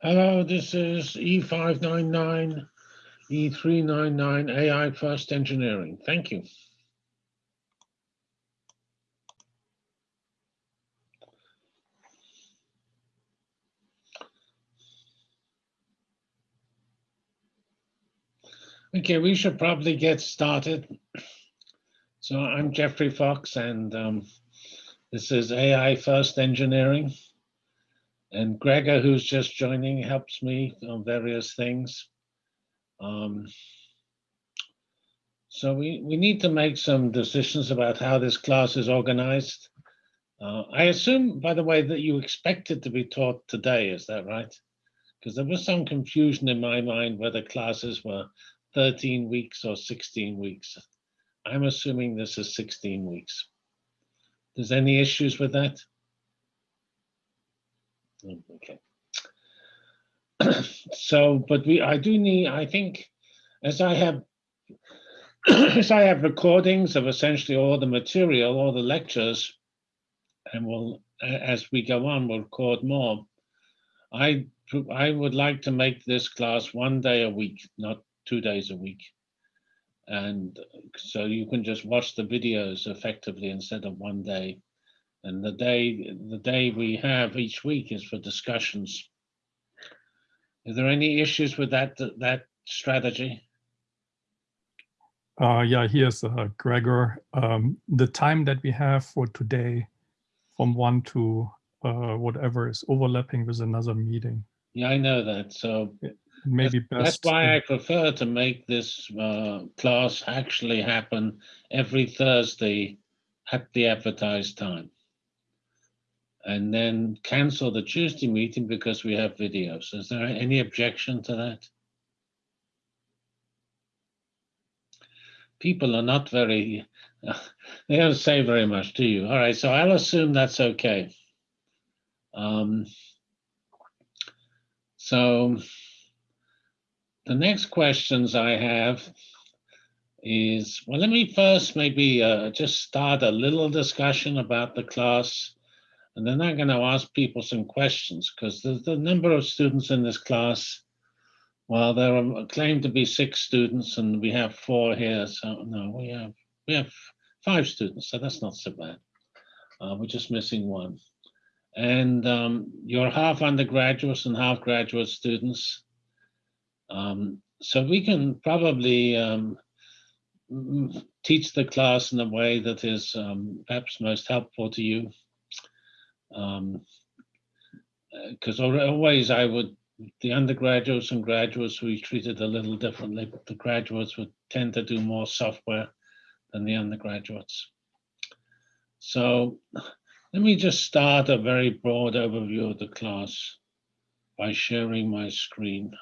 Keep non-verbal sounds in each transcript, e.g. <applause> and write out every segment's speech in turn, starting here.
Hello, this is E599, E399 AI First Engineering. Thank you. Okay, we should probably get started. So I'm Geoffrey Fox and um, this is AI First Engineering. And Gregor, who's just joining, helps me on various things. Um, so we, we need to make some decisions about how this class is organized. Uh, I assume, by the way, that you expect it to be taught today, is that right? Because there was some confusion in my mind whether classes were 13 weeks or 16 weeks. I'm assuming this is 16 weeks. There's any issues with that? Mm, okay. <clears throat> so, but we, I do need, I think, as I have, <clears throat> as I have recordings of essentially all the material, all the lectures, and we'll, as we go on, we'll record more. I, I would like to make this class one day a week, not two days a week. And so you can just watch the videos effectively instead of one day. And the day the day we have each week is for discussions. Is there any issues with that that strategy? Uh, yeah, here's uh, Gregor. Um, the time that we have for today from one to uh, whatever is overlapping with another meeting. Yeah, I know that. So maybe that's, best. That's why I prefer to make this uh, class actually happen every Thursday at the advertised time and then cancel the Tuesday meeting because we have videos. Is there any objection to that? People are not very, <laughs> they don't say very much to you. All right, so I'll assume that's okay. Um, so the next questions I have is, well, let me first maybe uh, just start a little discussion about the class and then I'm going to ask people some questions because the, the number of students in this class, well, there are claimed to be six students and we have four here. So no, we have we have five students, so that's not so bad. Uh, we're just missing one. And um, you're half undergraduates and half graduate students. Um, so we can probably um, teach the class in a way that is um, perhaps most helpful to you because um, uh, always I would, the undergraduates and graduates we treated a little differently, but the graduates would tend to do more software than the undergraduates. So let me just start a very broad overview of the class by sharing my screen.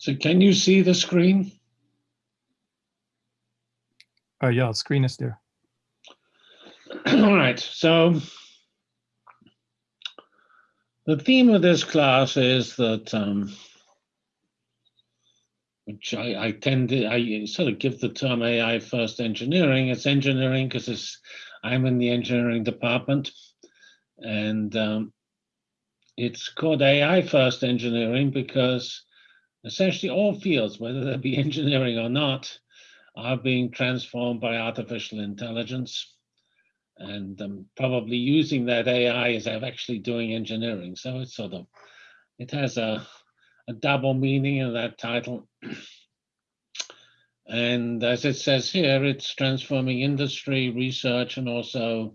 So can you see the screen? Uh, yeah, screen is there. <clears throat> All right, so the theme of this class is that, um, which I, I tend to, I sort of give the term AI first engineering. It's engineering because it's, I'm in the engineering department and um, it's called AI first engineering because essentially all fields, whether they be <laughs> engineering or not, are being transformed by artificial intelligence. And um, probably using that AI is actually doing engineering. So it's sort of, it has a, a double meaning in that title. <clears throat> And as it says here, it's transforming industry, research, and also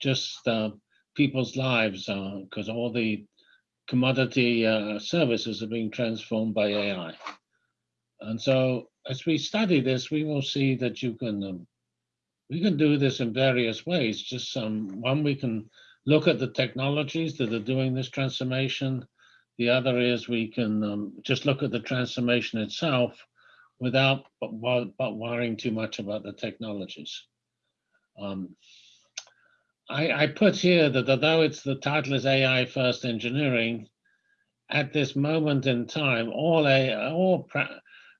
just uh, people's lives because all the commodity uh, services are being transformed by AI. And so as we study this, we will see that you can um, we can do this in various ways. Just some one we can look at the technologies that are doing this transformation. The other is we can um, just look at the transformation itself without but, but worrying too much about the technologies. Um, I, I put here that although it's the title is AI first engineering, at this moment in time, all AI, all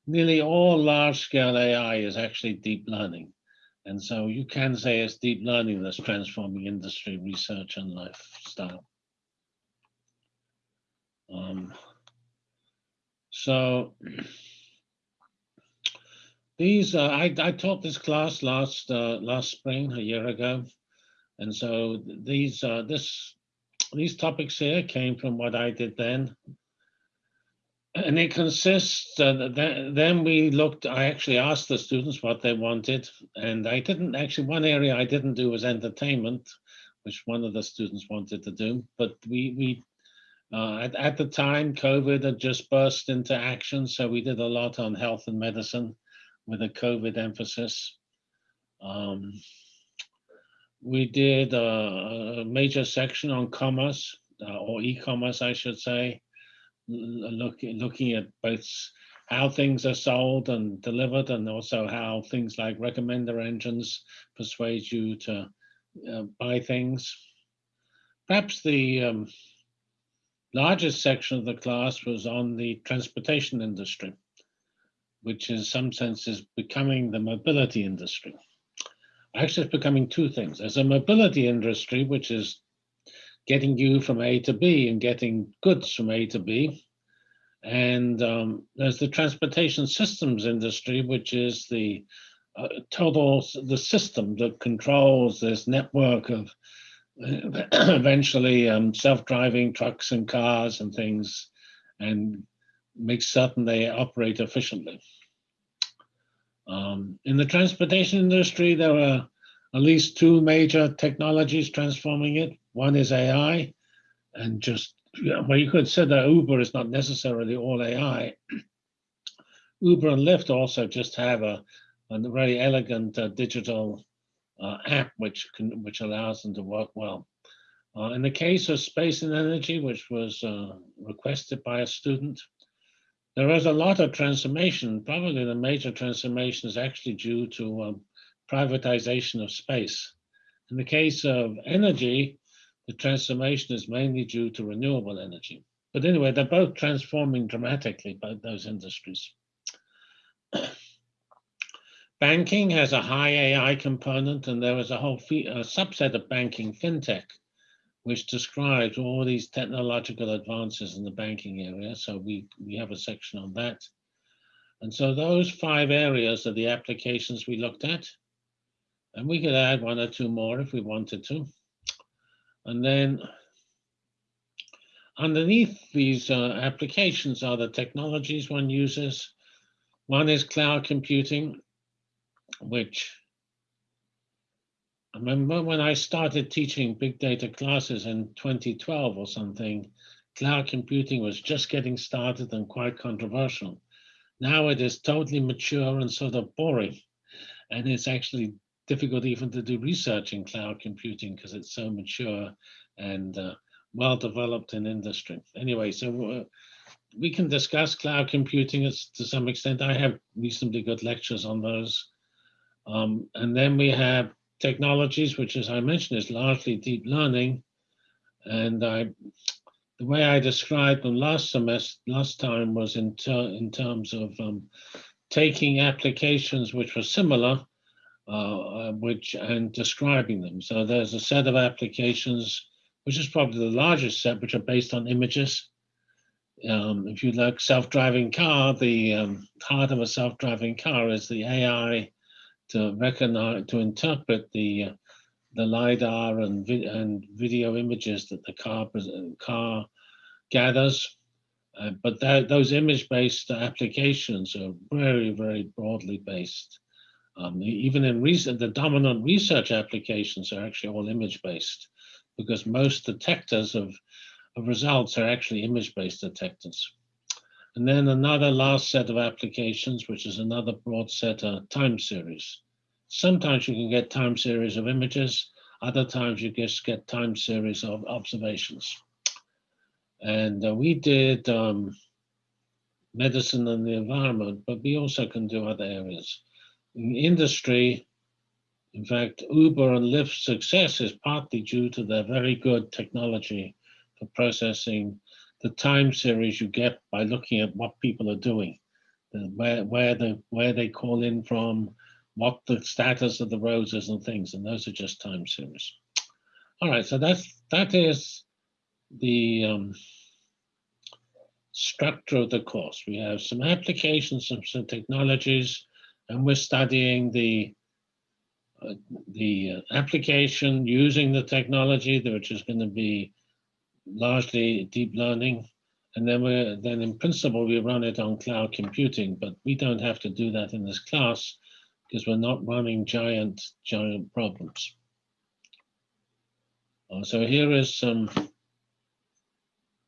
nearly all large scale AI is actually deep learning. And so you can say it's deep learning that's transforming industry, research, and lifestyle. Um, so these, uh, I, I taught this class last uh, last spring, a year ago, and so these uh, this these topics here came from what I did then, and it consists, uh, th then we looked, I actually asked the students what they wanted. And I didn't actually, one area I didn't do was entertainment, which one of the students wanted to do. But we, we uh, at, at the time, COVID had just burst into action. So we did a lot on health and medicine with a COVID emphasis. Um, we did a, a, major section on commerce, uh, or e-commerce, I should say look, looking at both how things are sold and delivered and also how things like recommender engines persuade you to uh, buy things. Perhaps the um, largest section of the class was on the transportation industry, which in some sense is becoming the mobility industry. Actually, it's becoming two things. There's a mobility industry, which is getting you from A to B and getting goods from A to B. And um, there's the transportation systems industry, which is the uh, total, the system that controls this network of <clears throat> eventually um, self-driving trucks and cars and things and makes certain they operate efficiently. Um, in the transportation industry, there are at least two major technologies transforming it. One is AI, and just well, you could say that Uber is not necessarily all AI. <clears throat> Uber and Lyft also just have a, a very elegant uh, digital uh, app which can which allows them to work well. Uh, in the case of space and energy, which was uh, requested by a student, there is a lot of transformation. Probably the major transformation is actually due to um, privatization of space. In the case of energy, the transformation is mainly due to renewable energy. But anyway, they're both transforming dramatically both those industries. <clears throat> banking has a high AI component, and there is a whole a subset of banking fintech, which describes all these technological advances in the banking area. So we, we have a section on that. And so those five areas are the applications we looked at. And we could add one or two more if we wanted to. And then underneath these uh, applications are the technologies one uses. One is cloud computing, which I remember when I started teaching big data classes in 2012 or something, cloud computing was just getting started and quite controversial. Now it is totally mature and sort of boring. And it's actually difficult even to do research in cloud computing because it's so mature and uh, well developed in industry. Anyway, so uh, we can discuss cloud computing to some extent. I have reasonably good lectures on those. Um, and then we have technologies, which as I mentioned is largely deep learning. And I, the way I described them last semester, last time was in, ter in terms of um, taking applications which were similar uh, uh, which and describing them. So there's a set of applications, which is probably the largest set, which are based on images. Um, if you like self-driving car, the um, heart of a self-driving car is the AI to recognize, to interpret the uh, the lidar and and video images that the car car gathers, Uh, but that, those image-based applications are very, very broadly based. Um, even in recent, the dominant research applications are actually all image-based because most detectors of, of results are actually image-based detectors. And then another last set of applications, which is another broad set of time series. Sometimes you can get time series of images, other times you just get time series of observations. And uh, we did um, medicine and the environment, but we also can do other areas. In industry, in fact, Uber and Lyft's success is partly due to their very good technology for processing the time series you get by looking at what people are doing, where where the where they call in from, what the status of the roads is and things, and those are just time series. All right, so that's that is the um, structure of the course. We have some applications, some, some technologies, and we're studying the uh, the uh, application using the technology, which is going to be largely deep learning. And then we're then in principle, we run it on cloud computing, but we don't have to do that in this class because we're not running giant, giant problems. Uh, so here is some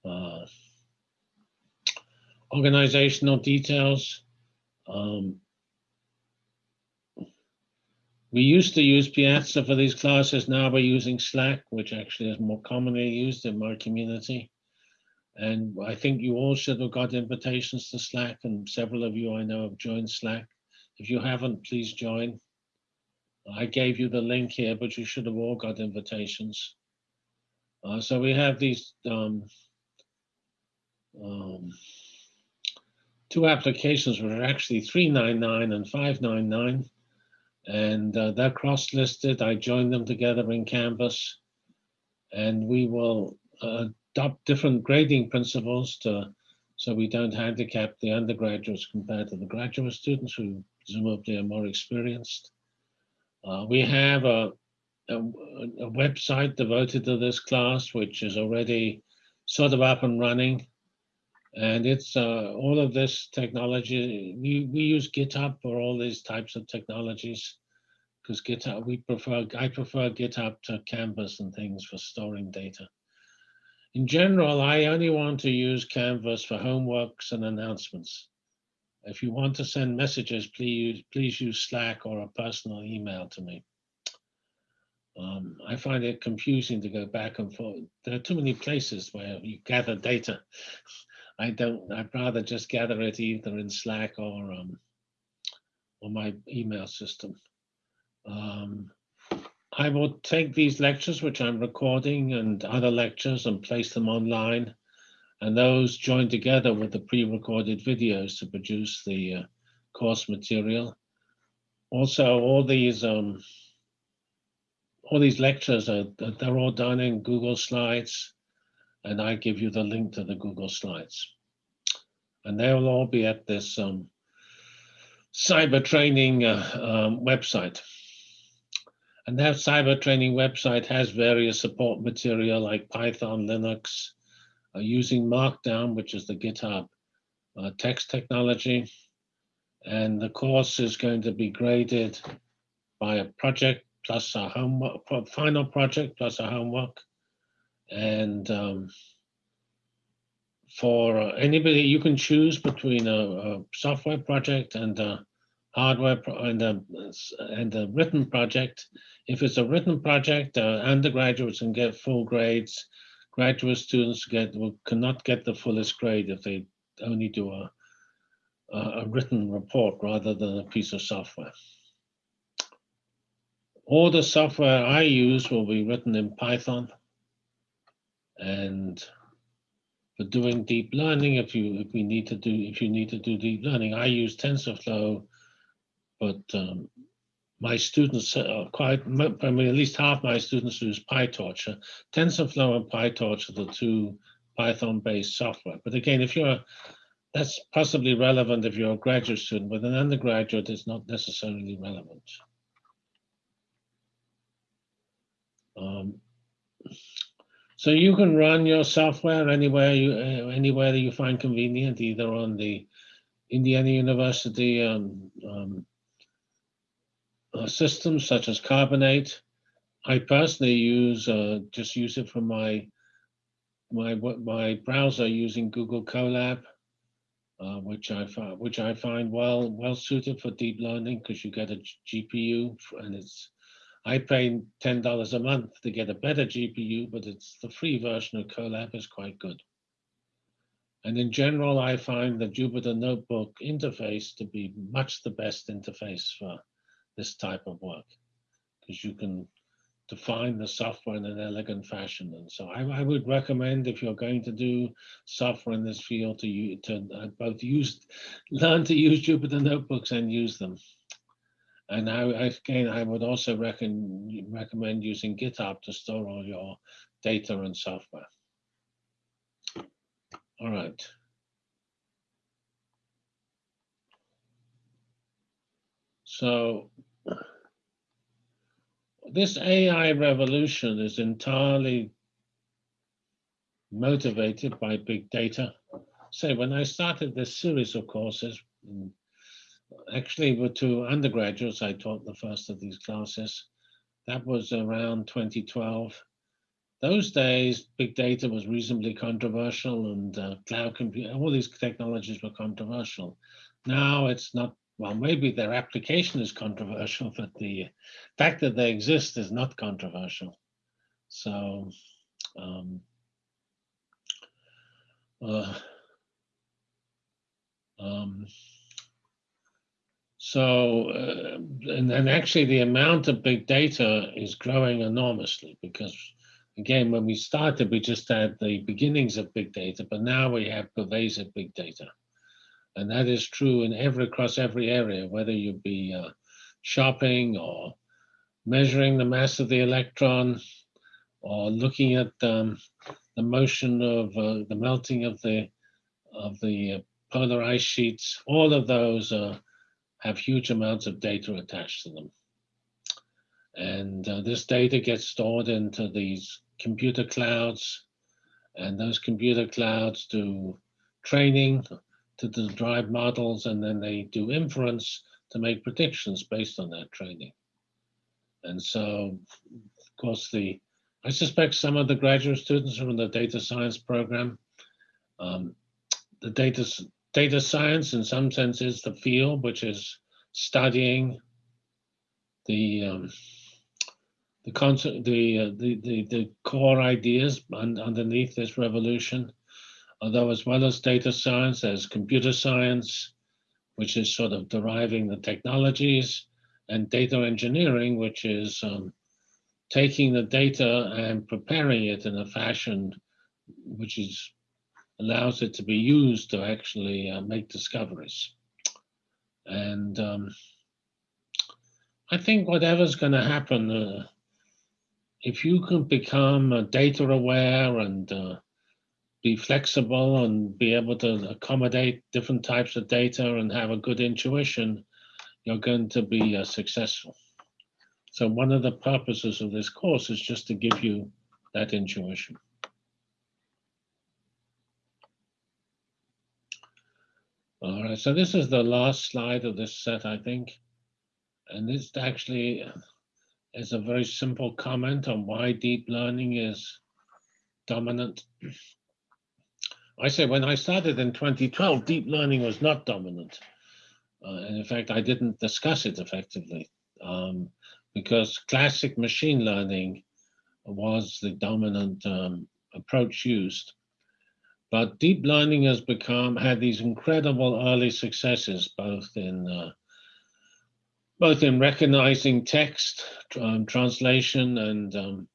uh, organizational details. Um, we used to use Piazza for these classes. Now we're using Slack, which actually is more commonly used in my community. And I think you all should have got invitations to Slack, and several of you I know have joined Slack. If you haven't, please join. I gave you the link here, but you should have all got invitations. Uh, so we have these um, um, two applications which are actually 399 and 599 and uh, they're cross-listed. I join them together in Canvas, and we will uh, adopt different grading principles to so we don't handicap the undergraduates compared to the graduate students who presumably are more experienced. Uh, we have a, a, a, website devoted to this class, which is already sort of up and running. And it's uh, all of this technology. We, we use GitHub for all these types of technologies because GitHub, we prefer, I prefer GitHub to Canvas and things for storing data. In general, I only want to use Canvas for homeworks and announcements. If you want to send messages, please, please use Slack or a personal email to me. Um, I find it confusing to go back and forth. There are too many places where you gather data. <laughs> I don't, I'd rather just gather it either in Slack or, um, or my email system. Um, I will take these lectures, which I'm recording, and other lectures and place them online. And those join together with the pre-recorded videos to produce the uh, course material. Also, all these um, all these lectures are they're all done in Google Slides, and I give you the link to the Google Slides. And they will all be at this um, cyber training uh, um, website. And that cyber training website has various support material like Python, Linux, uh, using Markdown, which is the GitHub uh, text technology. And the course is going to be graded by a project plus a homework, final project plus a homework. And um, for anybody, you can choose between a, a software project and a hardware and a, and a written project. If it's a written project, uh, undergraduates can get full grades. Graduate students get will, cannot get the fullest grade if they only do a, a written report rather than a piece of software. All the software I use will be written in Python. And for doing deep learning, if you if we need to do if you need to do deep learning, I use TensorFlow, but um, my students uh, quite, I mean, at least half my students use PyTorch. TensorFlow and PyTorch are the two Python-based software. But again, if you're, that's possibly relevant if you're a graduate student, but an undergraduate is not necessarily relevant. Um, So you can run your software anywhere you uh, anywhere that you find convenient, either on the Indiana University um, um, uh, systems such as Carbonate. I personally use uh, just use it for my my my browser using Google Colab, uh, which I find which I find well well suited for deep learning because you get a GPU and it's I pay ten dollars a month to get a better GPU, but it's the free version of Colab is quite good. And in general, I find the Jupyter Notebook interface to be much the best interface for this type of work because you can define the software in an elegant fashion. And so I, I, would recommend if you're going to do software in this field to, to uh, both use, learn to use Jupyter Notebooks and use them. And I, again, I would also reckon, recommend using GitHub to store all your data and software. All right. So this AI revolution is entirely motivated by big data. So when I started this series of courses, actually were to undergraduates, I taught the first of these classes. That was around 2012 those days, big data was reasonably controversial and uh, cloud computing, all these technologies were controversial. Now it's not, well, maybe their application is controversial, but the fact that they exist is not controversial. So, um, uh, um, so, uh, and, and actually the amount of big data is growing enormously because again, when we started, we just had the beginnings of big data, but now we have pervasive big data. And that is true in every across every area, whether you be uh, shopping or measuring the mass of the electron or looking at um, the motion of uh, the melting of the of the uh, polar ice sheets. All of those uh, have huge amounts of data attached to them. And uh, this data gets stored into these computer clouds, and those computer clouds do training to drive models, and then they do inference to make predictions based on that training. And so, of course, the I suspect some of the graduate students from the data science program, um, the data data science in some sense is the field which is studying the um, the concept, the, uh, the, the, the core ideas un underneath this revolution. Although as well as data science, there's computer science, which is sort of deriving the technologies, and data engineering, which is um, taking the data and preparing it in a fashion which is allows it to be used to actually uh, make discoveries. And um, I think whatever's going to happen, uh, if you can become uh, data aware and uh, be flexible and be able to accommodate different types of data and have a good intuition, you're going to be uh, successful. So one of the purposes of this course is just to give you that intuition. All right, so this is the last slide of this set, I think. And this actually is a very simple comment on why deep learning is dominant. I say when I started in 2012, deep learning was not dominant. Uh, and in fact, I didn't discuss it effectively um, because classic machine learning was the dominant um, approach used. But deep learning has become, had these incredible early successes, both in uh, both in recognizing text, um, translation, and um,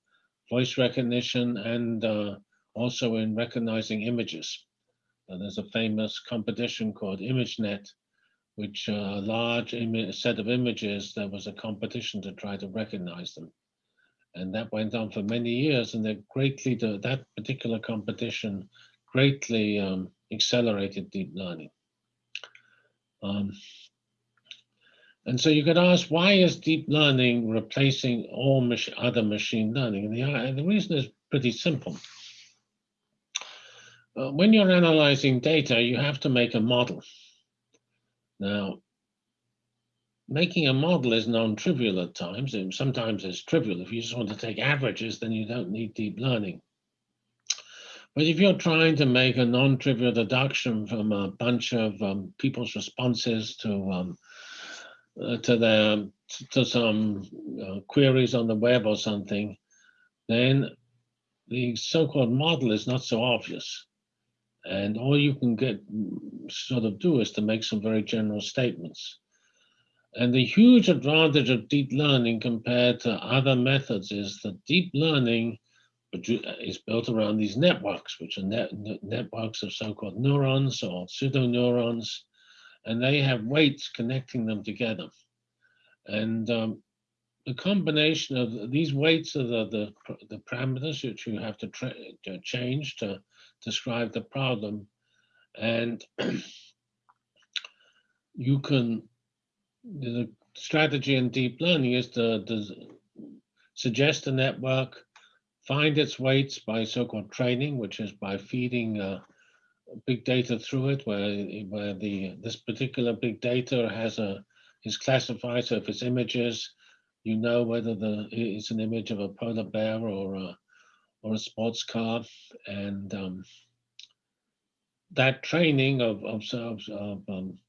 voice recognition, and uh, also in recognizing images. Uh, there's a famous competition called ImageNet, which uh, a large set of images, there was a competition to try to recognize them. And that went on for many years, and that greatly, that particular competition greatly um, accelerated deep learning. Um, and so you could ask, why is deep learning replacing all mach other machine learning? And the, uh, the reason is pretty simple. uh, when you're analyzing data, you have to make a model. Now, making a model is non-trivial at times. and Sometimes it's trivial. If you just want to take averages, then you don't need deep learning. But if you're trying to make a non-trivial deduction from a bunch of um, people's responses to um, uh, to their to some uh, queries on the web or something, then the so-called model is not so obvious. And all you can get sort of do is to make some very general statements. And the huge advantage of deep learning compared to other methods is that deep learning is built around these networks, which are net, networks of so-called neurons or pseudoneurons, and they have weights connecting them together. And um, the combination of these weights are the, the, the parameters which you have to, to change to describe the problem. And <clears throat> you can, the strategy in deep learning is to, to suggest a network, find its weights by so-called training, which is by feeding uh, big data through it, where, where the this particular big data has a is classified. So if it's images, you know whether the it's an image of a polar bear or a or a sports car, and um, that training of of, of, of um,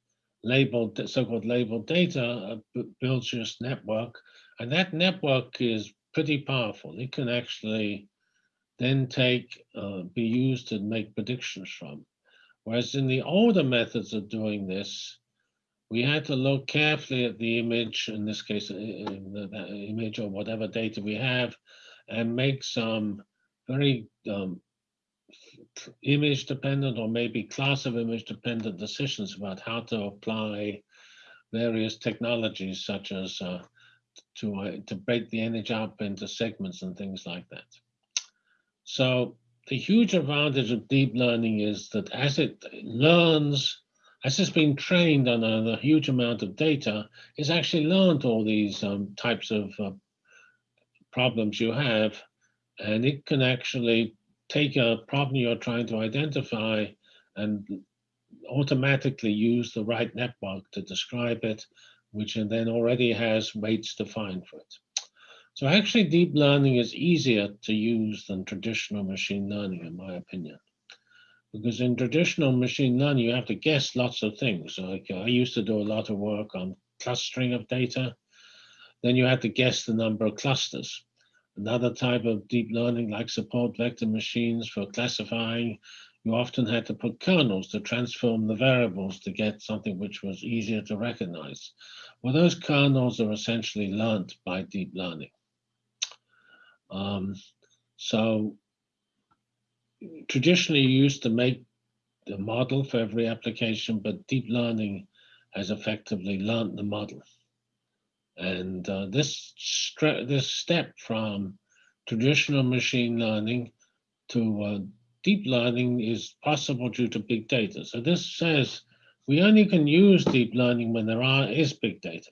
labeled so-called labeled data uh, builds this network, and that network is pretty powerful. It can actually then take uh, be used to make predictions from. Whereas in the older methods of doing this, we had to look carefully at the image, in this case, the image or whatever data we have, and make some very um, image dependent or maybe class of image dependent decisions about how to apply various technologies such as uh, to, uh, to break the image up into segments and things like that. So the huge advantage of deep learning is that as it learns, as it's been trained on a, a huge amount of data, it's actually learned all these um, types of uh, problems you have, and it can actually take a problem you're trying to identify and automatically use the right network to describe it, which then already has weights defined for it. So actually deep learning is easier to use than traditional machine learning, in my opinion. Because in traditional machine learning, you have to guess lots of things. Like I used to do a lot of work on clustering of data. Then you had to guess the number of clusters. Another type of deep learning, like support vector machines for classifying, you often had to put kernels to transform the variables to get something which was easier to recognize. Well, those kernels are essentially learned by deep learning. Um, so traditionally you used to make the model for every application, but deep learning has effectively learned the model. And uh, this, this step from traditional machine learning to uh, deep learning is possible due to big data. So this says we only can use deep learning when there are is big data.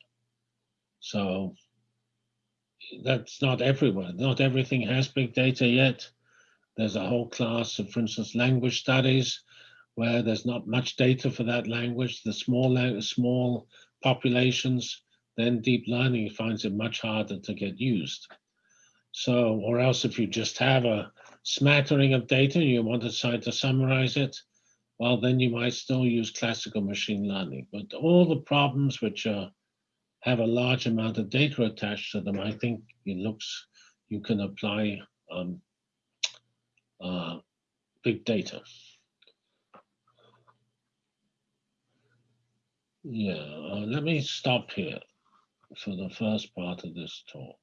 So that's not everywhere. Not everything has big data yet. There's a whole class of, for instance, language studies where there's not much data for that language. The small, small populations, then deep learning finds it much harder to get used. So, or else if you just have a smattering of data, you want to try to summarize it, well, then you might still use classical machine learning. But all the problems which are have a large amount of data attached to them, I think it looks you can apply um, uh, big data. Yeah, uh, let me stop here for the first part of this talk.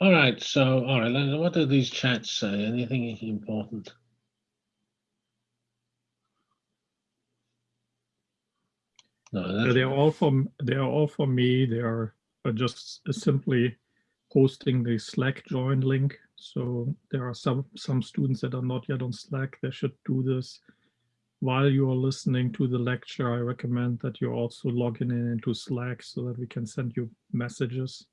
All right, so, all right, what do these chats say? Anything important? No, they are all from they are all for me. They are just simply posting the Slack join link. So there are some some students that are not yet on Slack. They should do this while you are listening to the lecture. I recommend that you're also logging in into Slack so that we can send you messages.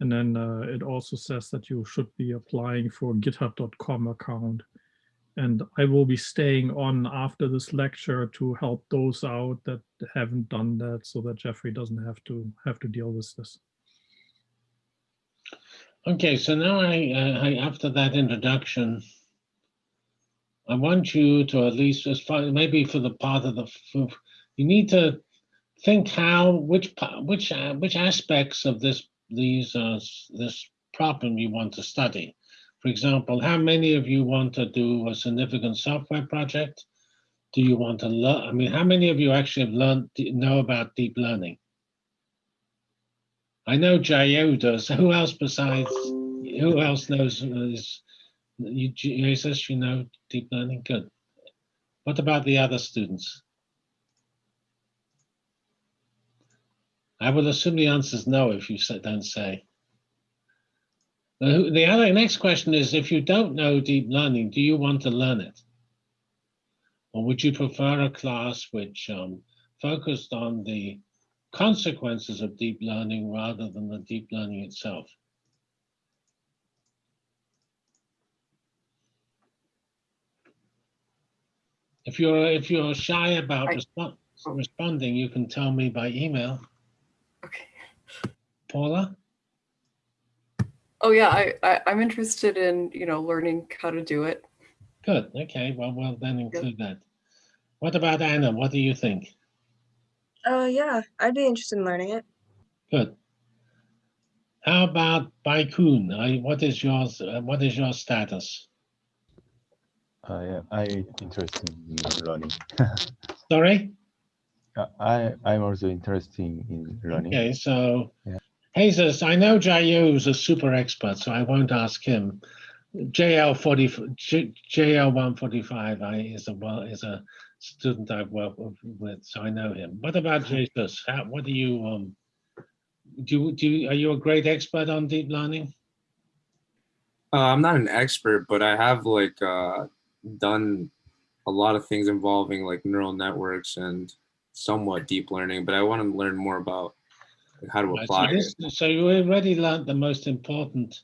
And then uh, it also says that you should be applying for github.com account. And I will be staying on after this lecture to help those out that haven't done that so that Geoffrey doesn't have to have to deal with this. Okay, so now I, uh, I after that introduction, I want you to at least as far maybe for the part of the you need to think how which which uh, which aspects of this these uh, this problem you want to study. For example, how many of you want to do a significant software project? Do you want to learn? I mean, how many of you actually have learned know about deep learning? I know Jayo does. <laughs> Who else besides? Who else knows? Is you, Jesus? You know deep learning. Good. What about the other students? I will assume the answer is no if you don't say. The other next question is, if you don't know deep learning, do you want to learn it? Or would you prefer a class which um, focused on the consequences of deep learning rather than the deep learning itself? If you're if you're shy about resp responding, you can tell me by email. Okay. Paula? Oh yeah, I, I I'm interested in, you know, learning how to do it. Good. Okay. Well, well then include that. What about Anna? What do you think? Oh, uh, yeah, I'd be interested in learning it. Good. How about Baikun? I, what is yours? Uh, what is your status? Uh, yeah, I interested in learning. <laughs> Sorry. Uh, I I'm also interested in learning. Okay, so yeah. Jesus, I know Jayu is a super expert, so I won't ask him. JL forty JL one forty five I is a well is a student I've worked with, so I know him. What about Jesus? How, what do you um do? Do you, are you a great expert on deep learning? Uh, I'm not an expert, but I have like uh, done a lot of things involving like neural networks and somewhat deep learning. But I want to learn more about how to apply so this, it. So you already learned the most important.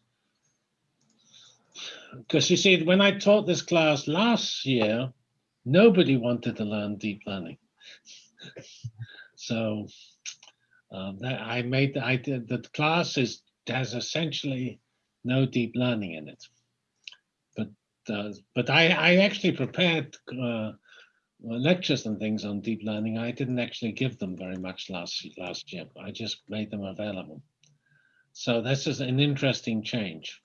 Because you see, when I taught this class last year, nobody wanted to learn deep learning. <laughs> so um, that I made the, I did the class is has essentially no deep learning in it. But uh, but I I actually prepared uh, lectures and things on deep learning. I didn't actually give them very much last last year. I just made them available. So this is an interesting change.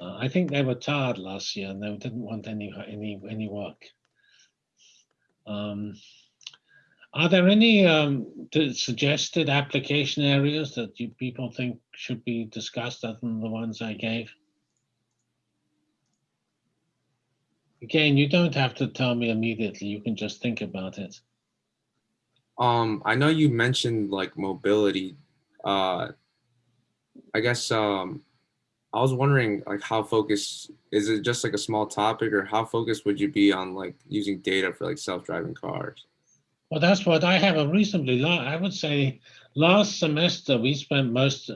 Uh, I think they were tired last year and they didn't want any any any work. Um, are there any um, suggested application areas that you people think should be discussed other than the ones I gave? Again, you don't have to tell me immediately. You can just think about it. Um, I know you mentioned like mobility. Uh, I guess um, I was wondering like how focused is it just like a small topic or how focused would you be on like using data for like self-driving cars? Well, that's what I have a reasonably long, I would say last semester we spent most,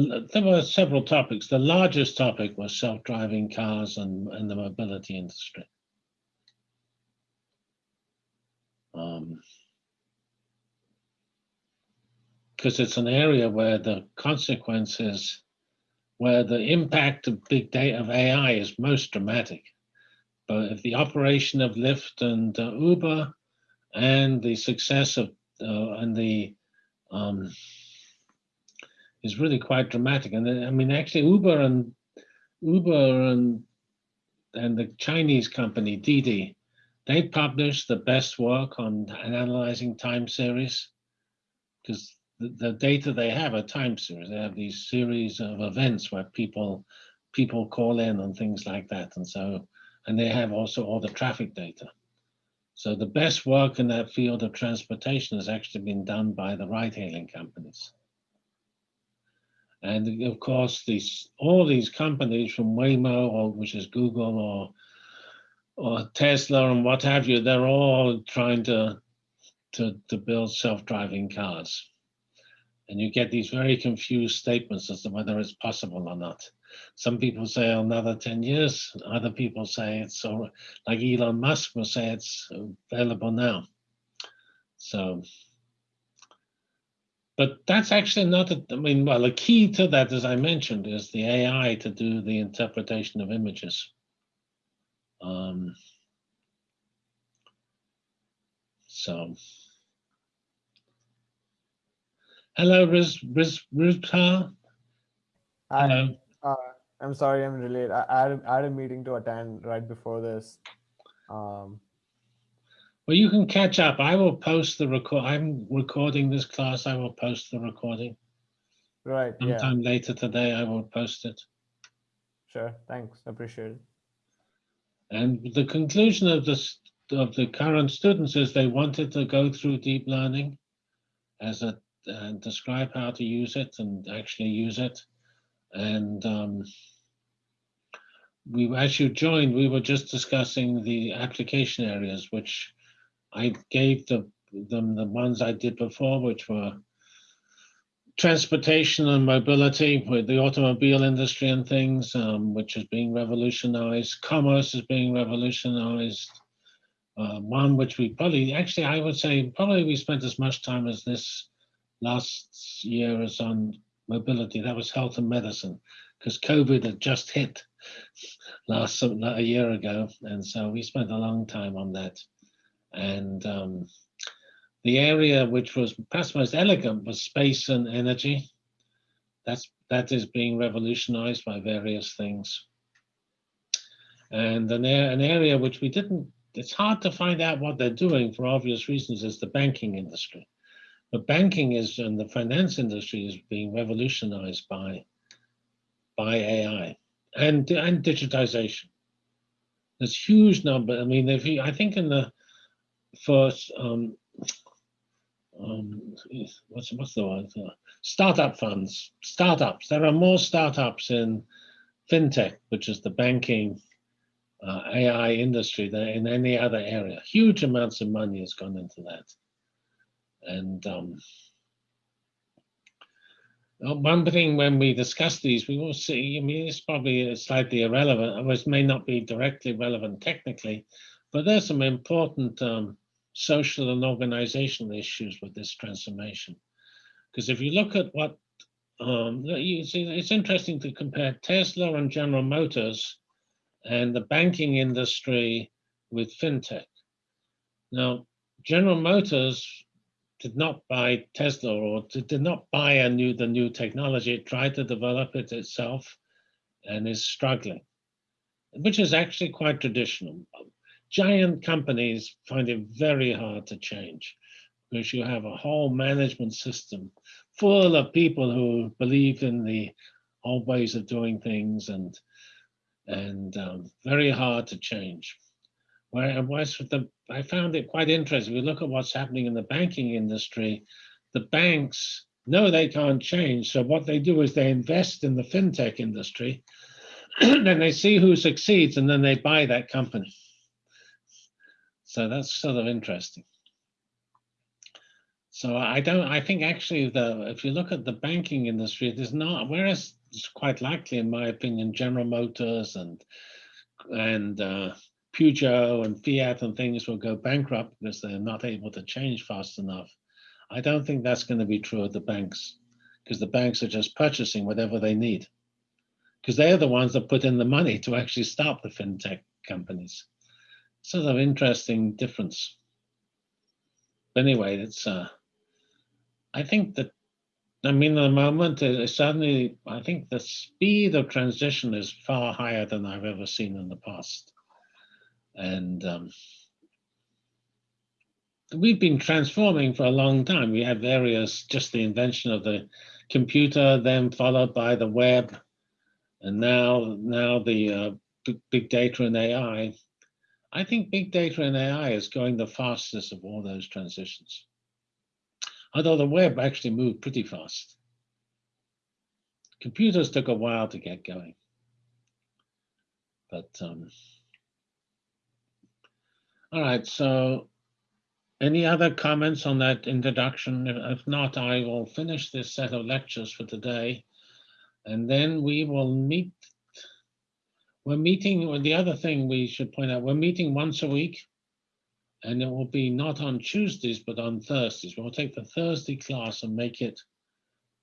the, there were several topics. The largest topic was self-driving cars and, and the mobility industry. Um, because it's an area where the consequences where the impact of big data of AI is most dramatic. But if the operation of Lyft and uh, Uber and the success of uh, and the um, is really quite dramatic. And uh, I mean, actually, Uber and Uber and and the Chinese company Didi, they published the best work on analyzing time series because the, the data they have are time series. They have these series of events where people people call in and things like that. And so, and they have also all the traffic data. So the best work in that field of transportation has actually been done by the ride-hailing companies. And of course, these all these companies from Waymo, or which is Google, or or Tesla, and what have you, they're all trying to to to build self-driving cars. And you get these very confused statements as to whether it's possible or not. Some people say another 10 years, other people say it's so like Elon Musk will say it's available now. So, but that's actually not, a, I mean, well, the key to that, as I mentioned, is the AI to do the interpretation of images. Um, so, hello, Riz, Riz, Hello. uh, I'm sorry I'm late. I, I, had, a- I had a meeting to attend right before this. Um, Well, you can catch up. I will post the record. I'm recording this class. I will post the recording right, yeah, sometime later today. I will post it. sure. Thanks. Appreciate it. And the conclusion of this of the current students is they wanted to go through deep learning as a and describe how to use it and actually use it. And um, we, as you joined, we were just discussing the application areas, which I gave the, them the ones I did before, which were transportation and mobility with the automobile industry and things, um, which is being revolutionized. Commerce is being revolutionized. Uh, one which we probably, actually, I would say probably we spent as much time as this last year as on mobility. That was health and medicine, because COVID had just hit last a year ago, and so we spent a long time on that. And um, the area which was perhaps most elegant was space and energy. That's that is being revolutionized by various things. And an, an area which we didn't, it's hard to find out what they're doing for obvious reasons, is the banking industry. But banking is, and the finance industry is being revolutionized by, by AI and, and digitization. There's huge number, I mean, if you, I think in the first, um, um, what's, what's the word? Uh, Startup funds, startups. There are more startups in fintech, which is the banking uh, AI industry than in any other area. Huge amounts of money has gone into that. And um, uh, one thing when we discuss these, we will see, I mean, it's probably slightly irrelevant, it may not be directly relevant technically, but there's some important um, social and organizational issues with this transformation. Because if you look at what, um, you see, it's interesting to compare Tesla and General Motors and the banking industry with fintech. Now, General Motors did not buy Tesla or did did not buy a new the new technology. It tried to develop it itself and is struggling, which is actually quite traditional. Giant companies find it very hard to change because you have a whole management system full of people who believe in the old ways of doing things and and um, very hard to change. Whereas the, I found it quite interesting. We look at what's happening in the banking industry. The banks know they can't change, so what they do is they invest in the fintech industry. <clears throat> then they see who succeeds, and then they buy that company. So that's sort of interesting. So I don't. I think actually, the if you look at the banking industry, it is not. Whereas it's quite likely, in my opinion, General Motors and and uh, Peugeot and Fiat and things will go bankrupt because they're not able to change fast enough. I don't think that's going to be true of the banks because the banks are just purchasing whatever they need because they're the ones that put in the money to actually start the fintech companies. Sort of interesting difference. But anyway, it's. Uh, I think that I mean, at the moment, uh, certainly, I think the speed of transition is far higher than I've ever seen in the past. And um, we've been transforming for a long time. We had various, just the invention of the computer, then followed by the web, and now, now the uh, big data and AI. I think big data and AI is going the fastest of all those transitions although the web actually moved pretty fast. Computers took a while to get going. But, um, all right, so Any other comments on that introduction? If if not, I will finish this set of lectures for today. And then we will meet. We're meeting, well, the other thing we should point out, we're meeting once a week. And it will be not on Tuesdays, but on Thursdays. We'll take the Thursday class and make it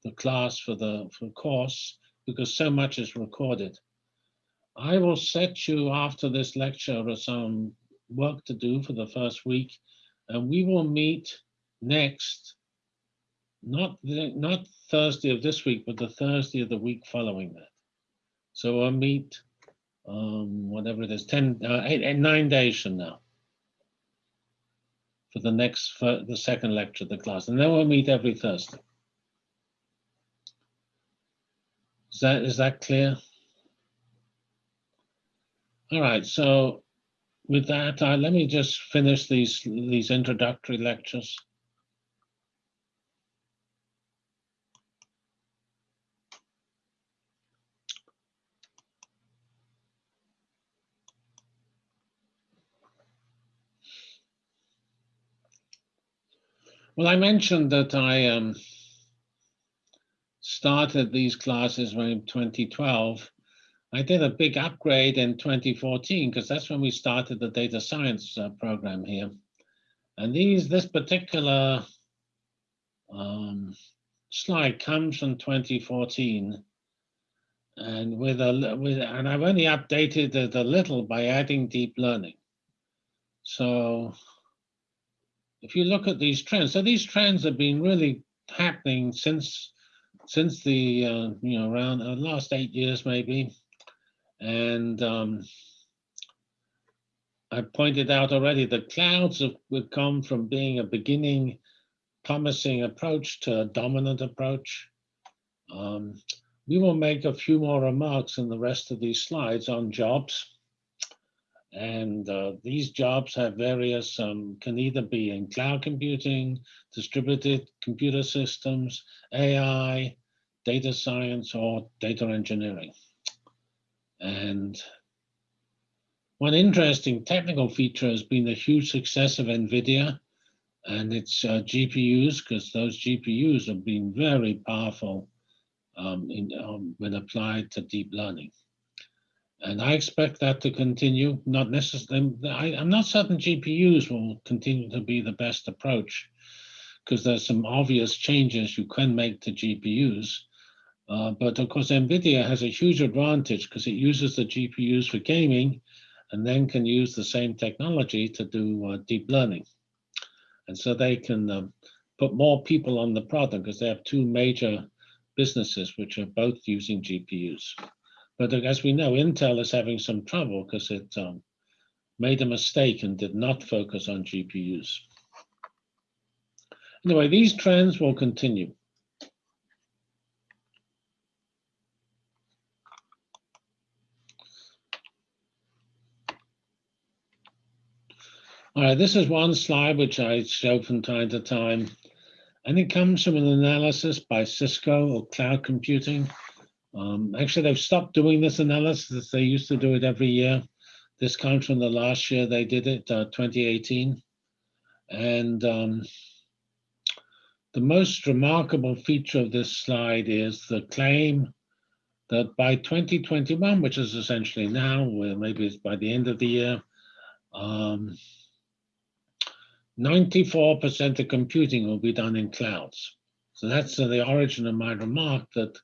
the class for the for course because so much is recorded. I will set you after this lecture some work to do for the first week, and we will meet next, not the, not Thursday of this week, but the Thursday of the week following that. So we'll meet, um, whatever it is, 10, uh, eight, eight, nine days from now for the next, for the second lecture of the class, and then we'll meet every Thursday. Is that, is that clear? All right, so with that, uh, let me just finish these, these introductory lectures. Well, I mentioned that I um, started these classes in 2012. I did a big upgrade in 2014 because that's when we started the data science uh, program here. And these, this particular um, slide comes from 2014. And with a with and I've only updated it a little by adding deep learning. So if you look at these trends, so these trends have been really happening since since the uh, you know around the last eight years maybe, and um, I pointed out already the clouds have would come from being a beginning promising approach to a dominant approach. Um, we will make a few more remarks in the rest of these slides on jobs. And uh, these jobs have various, um, can either be in cloud computing, distributed computer systems, AI, data science, or data engineering. And one interesting technical feature has been the huge success of NVIDIA and its uh, GPUs, because those GPUs have been very powerful um, in, um, when applied to deep learning. And I expect that to continue, not necessarily, I'm not certain GPUs will continue to be the best approach because there's some obvious changes you can make to GPUs. Uh, but of course, NVIDIA has a huge advantage because it uses the GPUs for gaming and then can use the same technology to do uh, deep learning. And so they can um, put more people on the product because they have two major businesses which are both using GPUs. But as we know, Intel is having some trouble because it um, made a mistake and did not focus on GPUs. Anyway, these trends will continue. All right, this is one slide which I show from time to time. And it comes from an analysis by Cisco or cloud computing. Um, actually, they've stopped doing this analysis. They used to do it every year. This comes from the last year they did it, uh, 2018. And um, the most remarkable feature of this slide is the claim that by 2021, which is essentially now, where maybe it's by the end of the year, um, 94% of computing will be done in clouds. So that's uh, the origin of my remark that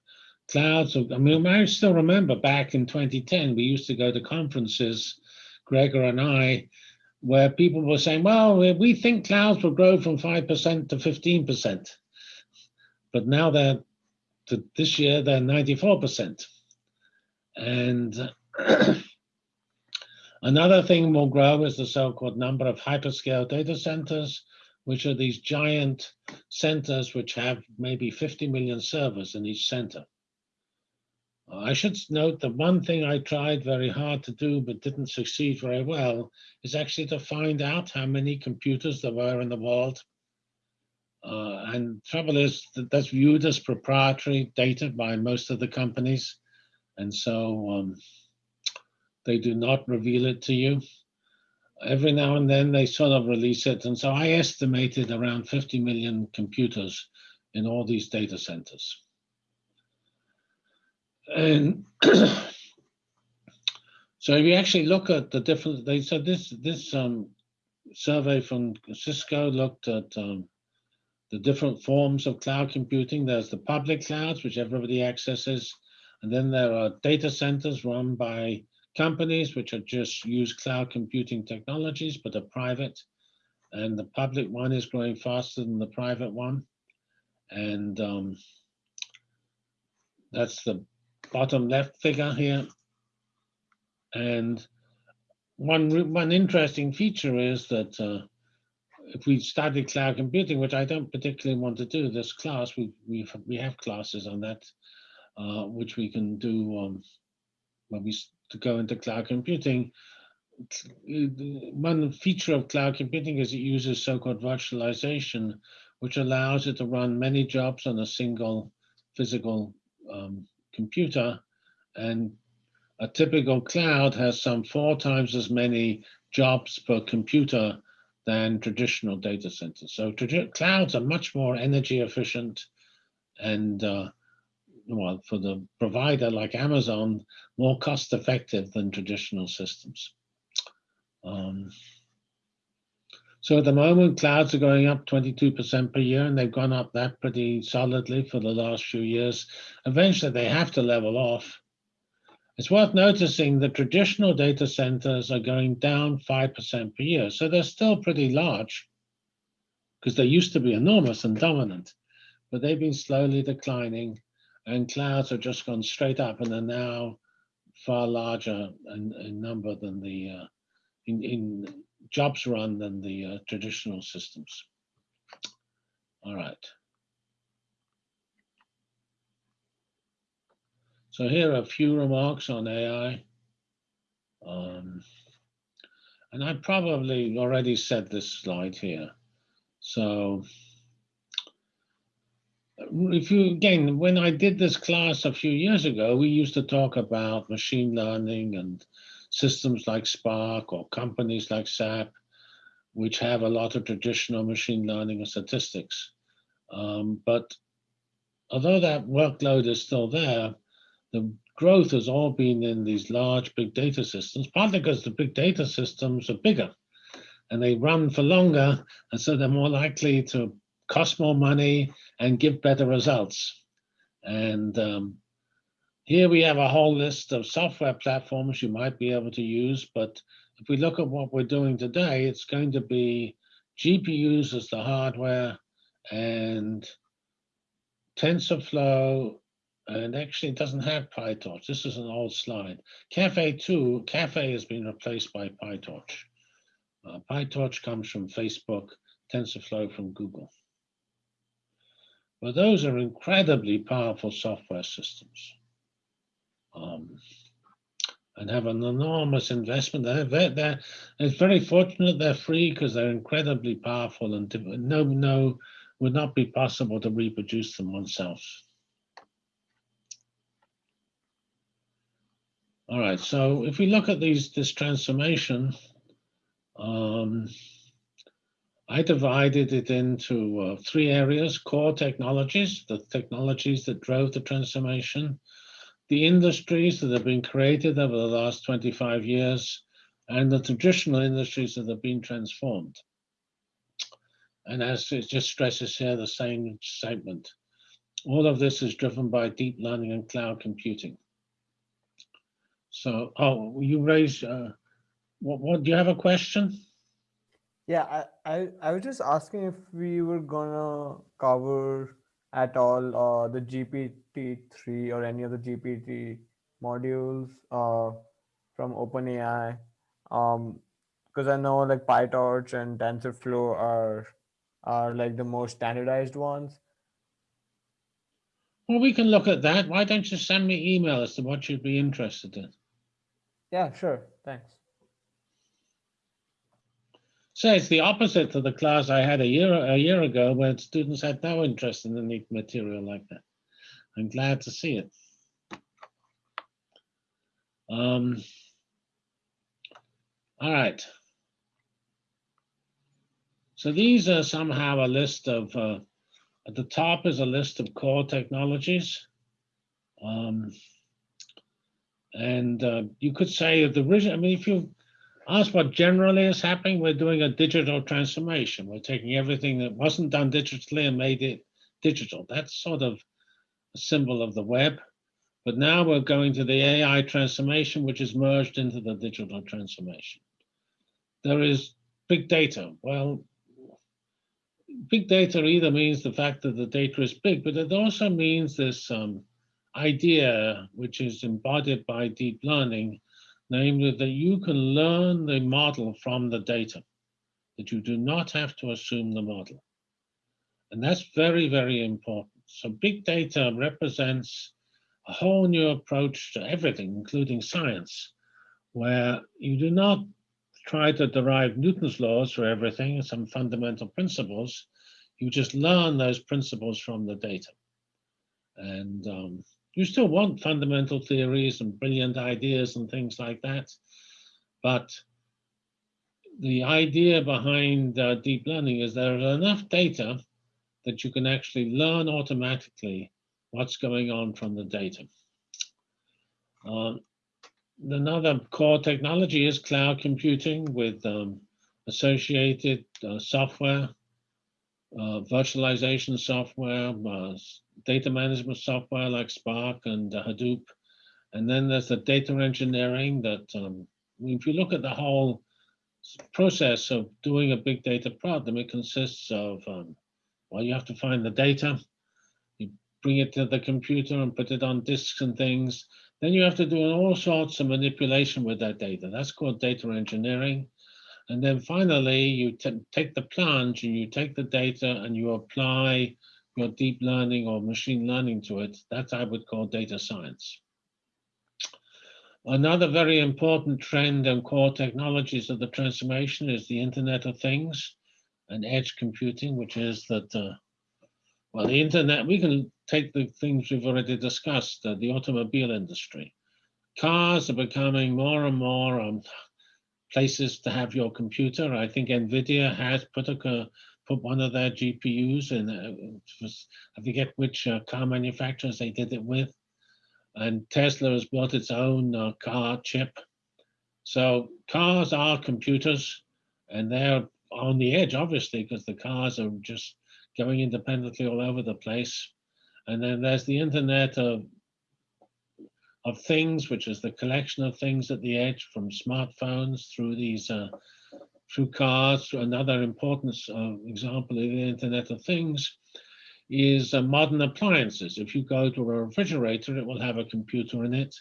clouds, I mean, I still remember back in 2010, we used to go to conferences, Gregor and I, where people were saying, well, we think clouds will grow from 5% to 15%. But now they're, this year, they're 94%. And <clears throat> Another thing will grow is the so-called number of hyperscale data centers, which are these giant centers which have maybe 50 million servers in each center. I should note that one thing I tried very hard to do but didn't succeed very well is actually to find out how many computers there were in the world. Uh, and trouble is that that's viewed as proprietary data by most of the companies. And so um, they do not reveal it to you. every now and then they sort of release it. And so I estimated around 50 million computers in all these data centers. And <clears throat> so if you actually look at the different, they said this this um, survey from Cisco looked at um, the different forms of cloud computing. There's the public clouds, which everybody accesses, and then there are data centers run by companies which are just use cloud computing technologies but are private. And the public one is growing faster than the private one. And um, that's the bottom left figure here. And one, one interesting feature is that uh, if we study cloud computing, which I don't particularly want to do this class, we, we, we have classes on that, uh, which we can do um, when we to go into cloud computing. One feature of cloud computing is it uses so-called virtualization, which allows it to run many jobs on a single physical um, computer. And a typical cloud has some four times as many jobs per computer than traditional data centers. So clouds are much more energy efficient and uh, well, for the provider like Amazon, more cost effective than traditional systems. Um, so at the moment, clouds are going up 22% per year, and they've gone up that pretty solidly for the last few years. Eventually, they have to level off. It's worth noticing that traditional data centers are going down 5% per year. So they're still pretty large because they used to be enormous and dominant, but they've been slowly declining and clouds have just gone straight up and are now far larger in, in number than the uh, in, in jobs run than the uh, traditional systems. All right. So here are a few remarks on AI. Um, and I probably already said this slide here. So if you again, when I did this class a few years ago, we used to talk about machine learning and systems like Spark or companies like SAP, which have a lot of traditional machine learning and statistics. Um, but although that workload is still there, the growth has all been in these large big data systems, partly because the big data systems are bigger and they run for longer, and so they're more likely to cost more money and give better results. And um, here we have a whole list of software platforms you might be able to use, but if we look at what we're doing today, it's going to be GPUs as the hardware and TensorFlow, and actually it doesn't have PyTorch. This is an old slide. Caffe 2, Caffe has been replaced by PyTorch. Uh, PyTorch comes from Facebook, TensorFlow from Google. But those are incredibly powerful software systems um, and have an enormous investment. They're, they're, they're, it's very fortunate they're free because they're incredibly powerful and no, no, would not be possible to reproduce them oneself. All right, so if we look at these this transformation, um, I divided it into uh, three areas, core technologies, the technologies that drove the transformation, the industries that have been created over the last 25 years, and the traditional industries that have been transformed. And as it just stresses here, the same statement. All of this is driven by deep learning and cloud computing. So, oh, you raised, uh, what, what, do you have a question? Yeah, I, I, I was just asking if we were gonna cover at all uh, the GPT-3 or any of the GPT modules uh, from OpenAI. Um, because I know like PyTorch and TensorFlow are are like the most standardized ones. Well, we can look at that. Why don't you send me email as to what you'd be interested in? Yeah, sure. Thanks. So it's the opposite to the class I had a year a year ago where students had no interest in any material like that. I'm glad to see it. Um, all right. So these are somehow a list of, uh, at the top is a list of core technologies. Um, and uh, you could say that the I mean, if you ask what generally is happening, we're doing a digital transformation. We're taking everything that wasn't done digitally and made it digital. That's sort of a symbol of the web. But now we're going to the AI transformation, which is merged into the digital transformation. There is big data. Well, big data either means the fact that the data is big, but it also means this um, idea, which is embodied by deep learning, namely that you can learn the model from the data, that you do not have to assume the model. And that's very, very important. So big data represents a whole new approach to everything, including science, where you do not try to derive Newton's laws for everything and some fundamental principles. You just learn those principles from the data. And um, you still want fundamental theories and brilliant ideas and things like that. But the idea behind uh, deep learning is there is enough data that you can actually learn automatically what's going on from the data. Um, another core technology is cloud computing with um, associated uh, software, uh, virtualization software, uh, data management software like Spark and uh, Hadoop. And then there's the data engineering that, um, if you look at the whole process of doing a big data problem, it consists of, um, well, you have to find the data, you bring it to the computer and put it on disks and things. Then you have to do all sorts of manipulation with that data. That's called data engineering. And then finally, you take the plunge and you take the data and you apply your deep learning or machine learning to it. That I would call data science. Another very important trend and core technologies of the transformation is the Internet of Things and edge computing, which is that, uh, well, the internet, we can take the things we've already discussed, uh, the automobile industry. Cars are becoming more and more um, places to have your computer. I think NVIDIA has put a put one of their GPUs in, uh, I forget which uh, car manufacturers they did it with. And Tesla has built its own uh, car chip. So cars are computers and they're on the edge, obviously, because the cars are just going independently all over the place. And then there's the internet of, of things, which is the collection of things at the edge from smartphones through these, uh, through cars. Another important uh, example of the internet of things is uh, modern appliances. If you go to a refrigerator, it will have a computer in it.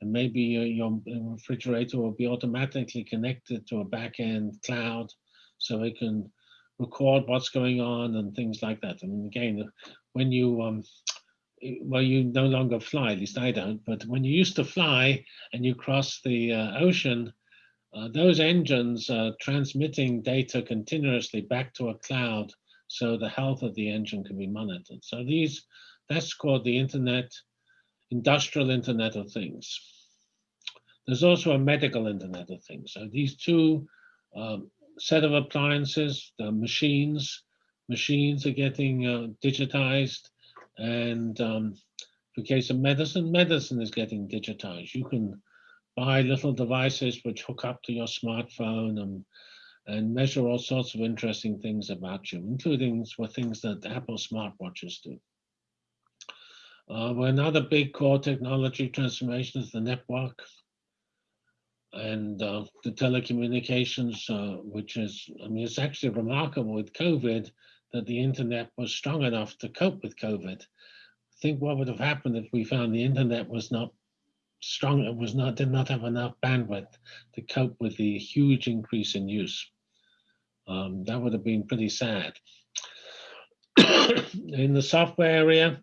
And maybe your refrigerator will be automatically connected to a back-end cloud so it can record what's going on and things like that. I mean, again, when you, um, well, you no longer fly, at least I don't, but when you used to fly and you cross the uh, ocean, uh, those engines are transmitting data continuously back to a cloud so the health of the engine can be monitored. So these, that's called the internet, industrial internet of things. There's also a medical internet of things. So these two um, set of appliances, the machines, machines are getting uh, digitized. And um, for case of medicine, medicine is getting digitized. You can buy little devices which hook up to your smartphone and, and measure all sorts of interesting things about you, including things that Apple smartwatches do. Uh, another big core technology transformation is the network and uh, the telecommunications, uh, which is, I mean, it's actually remarkable with COVID that the internet was strong enough to cope with COVID. I think what would have happened if we found the internet was not strong, it was not, did not have enough bandwidth to cope with the huge increase in use. Um, that would have been pretty sad. <coughs> in the software area,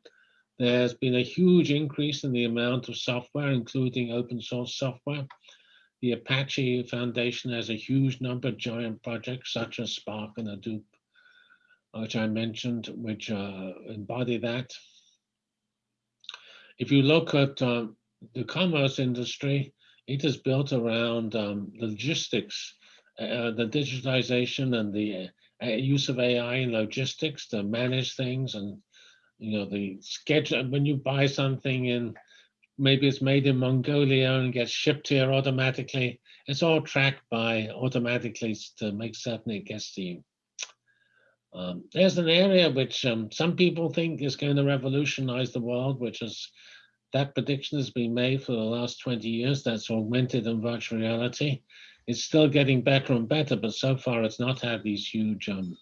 there's been a huge increase in the amount of software, including open source software. The Apache Foundation has a huge number of giant projects such as Spark and Hadoop, which I mentioned, which uh, embody that. If you look at uh, the commerce industry, it is built around um, logistics, uh, the digitization and the uh, use of AI in logistics to manage things and, you know, the schedule, when you buy something in, maybe it's made in Mongolia and gets shipped here automatically, it's all tracked by automatically to make certain it gets to you. Um, there's an area which um, some people think is going to revolutionize the world, which is that prediction has been made for the last 20 years. That's augmented and virtual reality. It's still getting better and better, but so far it's not had these huge, um,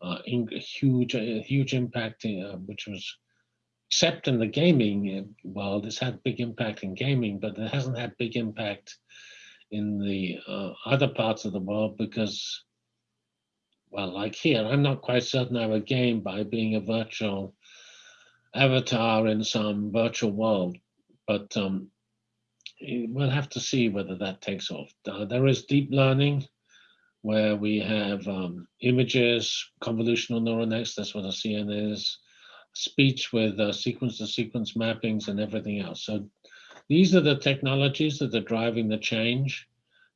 uh, in, huge, uh, huge impact, uh, which was except in the gaming uh, world, it's had big impact in gaming, but it hasn't had big impact in the uh, other parts of the world because well, like here, I'm not quite certain I would gain by being a virtual avatar in some virtual world, but um, we'll have to see whether that takes off. Uh, there is deep learning where we have um, images, convolutional neural nets, that's what a CNN is, speech with uh, sequence to sequence mappings and everything else. So these are the technologies that are driving the change.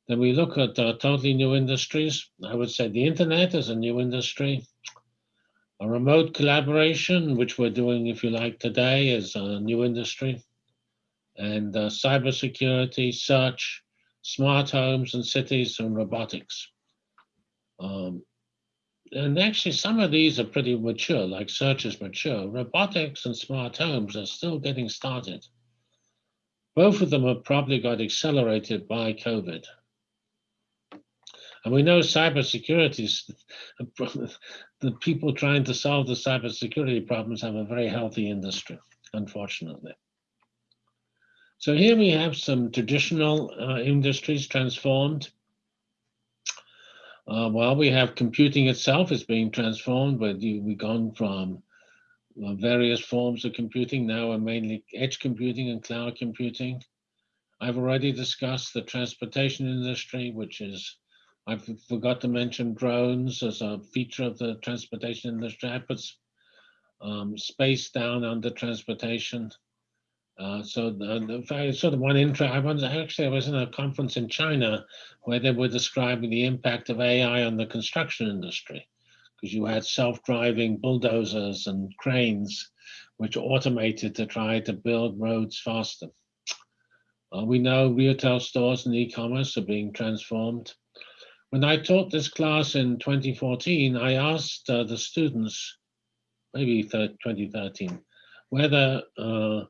Then we look at uh, totally new industries. I would say the internet is a new industry. A remote collaboration, which we're doing, if you like, today, is a new industry. And uh, cybersecurity, search, smart homes and cities, and robotics. Um, and actually, some of these are pretty mature, like search is mature. Robotics and smart homes are still getting started. Both of them have probably got accelerated by COVID. And we know cybersecurity, <laughs> the people trying to solve the cybersecurity problems have a very healthy industry, unfortunately. So here we have some traditional uh, industries transformed. Uh, we have computing itself is being transformed, but we've gone from uh, various forms of computing. Now we're mainly edge computing and cloud computing. I've already discussed the transportation industry, which is I forgot to mention drones as a feature of the transportation industry. I put um, space down under transportation. Uh, so the, the, sort of one intro, I was actually I was in a conference in China where they were describing the impact of AI on the construction industry because you had self-driving bulldozers and cranes which automated to try to build roads faster. Uh, we know retail stores and e-commerce are being transformed. When I taught this class in 2014, I asked uh, the students, maybe 2013, whether uh,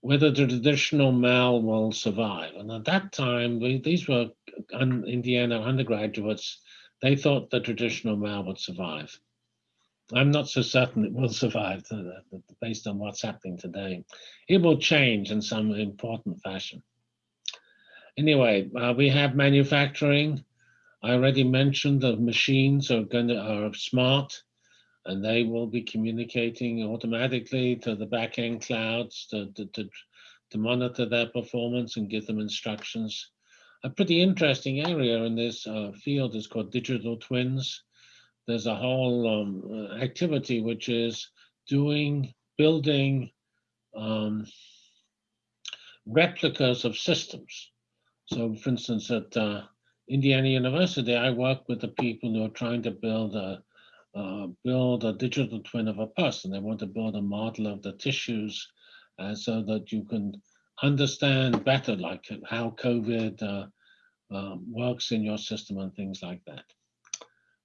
whether the traditional mail will survive. And at that time, we, these were un, Indiana undergraduates. They thought the traditional mail would survive. I'm not so certain it will <laughs> survive uh, based on what's happening today. It will change in some important fashion. Anyway, uh, we have manufacturing. I already mentioned that machines are going to are smart and they will be communicating automatically to the backend clouds to, to, to, to, monitor their performance and give them instructions. A pretty interesting area in this uh, field is called digital twins. There's a whole um, activity which is doing, building um, replicas of systems. So for instance, at uh, Indiana University, I work with the people who are trying to build a uh, build a digital twin of a person. They want to build a model of the tissues uh, so that you can understand better, like how COVID uh, um, works in your system and things like that.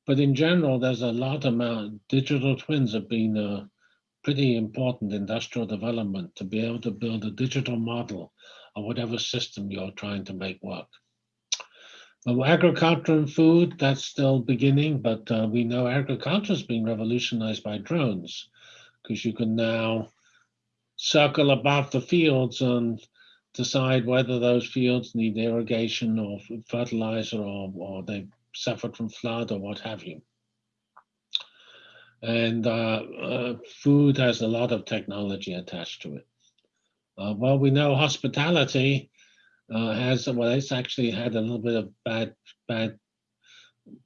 But in general, there's a lot amount. Digital twins have been a pretty important industrial development to be able to build a digital model of whatever system you're trying to make work. Well, agriculture and food, that's still beginning, but uh, we know agriculture is being revolutionized by drones because you can now circle above the fields and decide whether those fields need irrigation or fertilizer or, or they suffered from flood or what have you. And uh, uh, food has a lot of technology attached to it. Uh, well, we know hospitality uh, has well, it's actually had a little bit of bad, bad,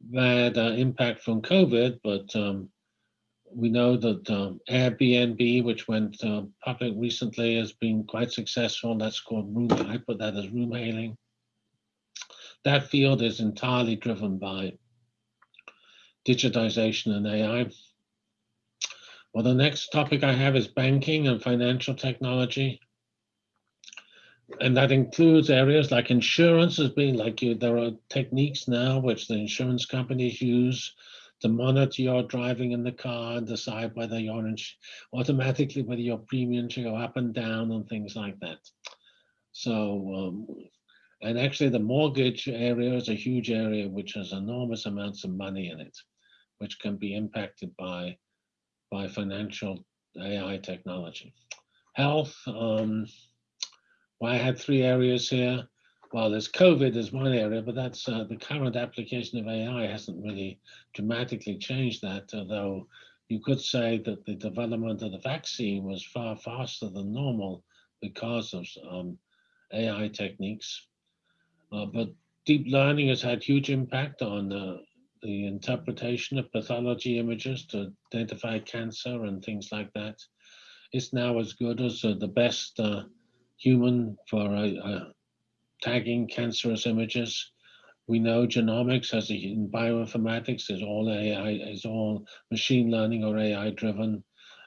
bad uh, impact from COVID, but um, we know that um, Airbnb, which went uh, public recently, has been quite successful. That's called room. I put that as room hailing. That field is entirely driven by digitization and AI. Well, the next topic I have is banking and financial technology. And that includes areas like insurance as being like you, there are techniques now which the insurance companies use to monitor your driving in the car and decide whether you're automatically whether your premium should go up and down and things like that. So, um, and actually the mortgage area is a huge area which has enormous amounts of money in it, which can be impacted by, by financial AI technology. Health, um, well, I had three areas here. Well, there's COVID is one area, but that's uh, the current application of AI hasn't really dramatically changed that, although you could say that the development of the vaccine was far faster than normal because of um, AI techniques. Uh, but deep learning has had huge impact on uh, the interpretation of pathology images to identify cancer and things like that. It's now as good as uh, the best uh, human for tagging cancerous images. We know genomics as a, in bioinformatics is all AI, is all machine learning or AI driven.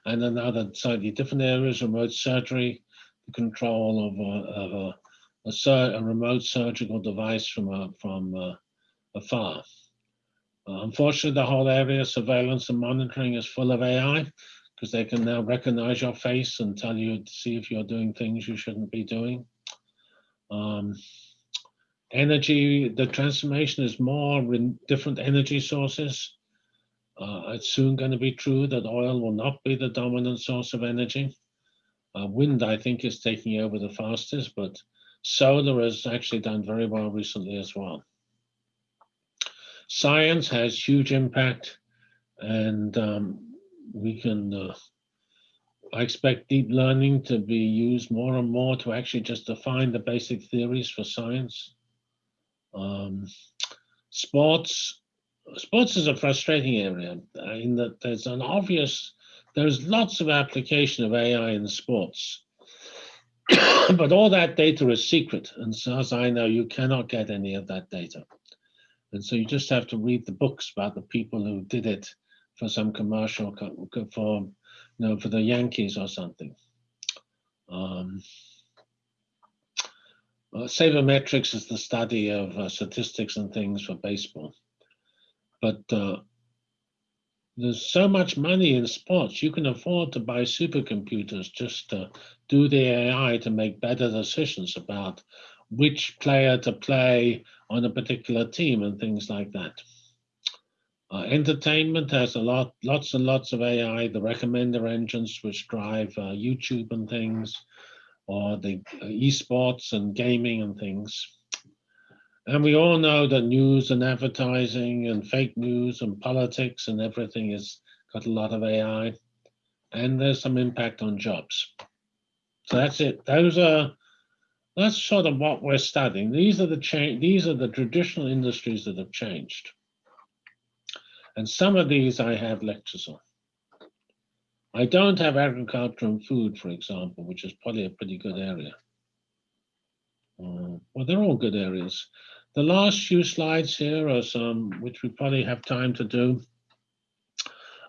And another slightly different areas, remote surgery, the control of a, of a, a, a remote surgical device from, a, from uh, afar. Uh, unfortunately, the whole area of surveillance and monitoring is full of AI because they can now recognize your face and tell you to see if you're doing things you shouldn't be doing. Um, energy, the transformation is more in different energy sources. Uh, it's soon going to be true that oil will not be the dominant source of energy. Uh, wind, I think, is taking over the fastest, but solar has actually done very well recently as well. Science has huge impact and um, we can, uh, I expect deep learning to be used more and more to actually just define the basic theories for science. Um, sports, sports is a frustrating area in that there's an obvious, there's lots of application of AI in sports. <coughs> but all that data is secret. And so as I know, you cannot get any of that data. And so you just have to read the books about the people who did it for some commercial for you know for the Yankees or something. Um, uh, sabermetrics is the study of uh, statistics and things for baseball, but uh, there's so much money in sports. You can afford to buy supercomputers just to do the AI to make better decisions about which player to play on a particular team and things like that. Uh, entertainment has a lot, lots and lots of AI, the recommender engines which drive uh, YouTube and things, or the uh, esports and gaming and things. And we all know that news and advertising and fake news and politics and everything has got a lot of AI. And there's some impact on jobs. So that's it. Those are that's sort of what we're studying. These are the change. These are the traditional industries that have changed. And some of these I have lectures on. I don't have agriculture and food, for example, which is probably a pretty good area. Uh, well, they're all good areas. The last few slides here are some, which we probably have time to do,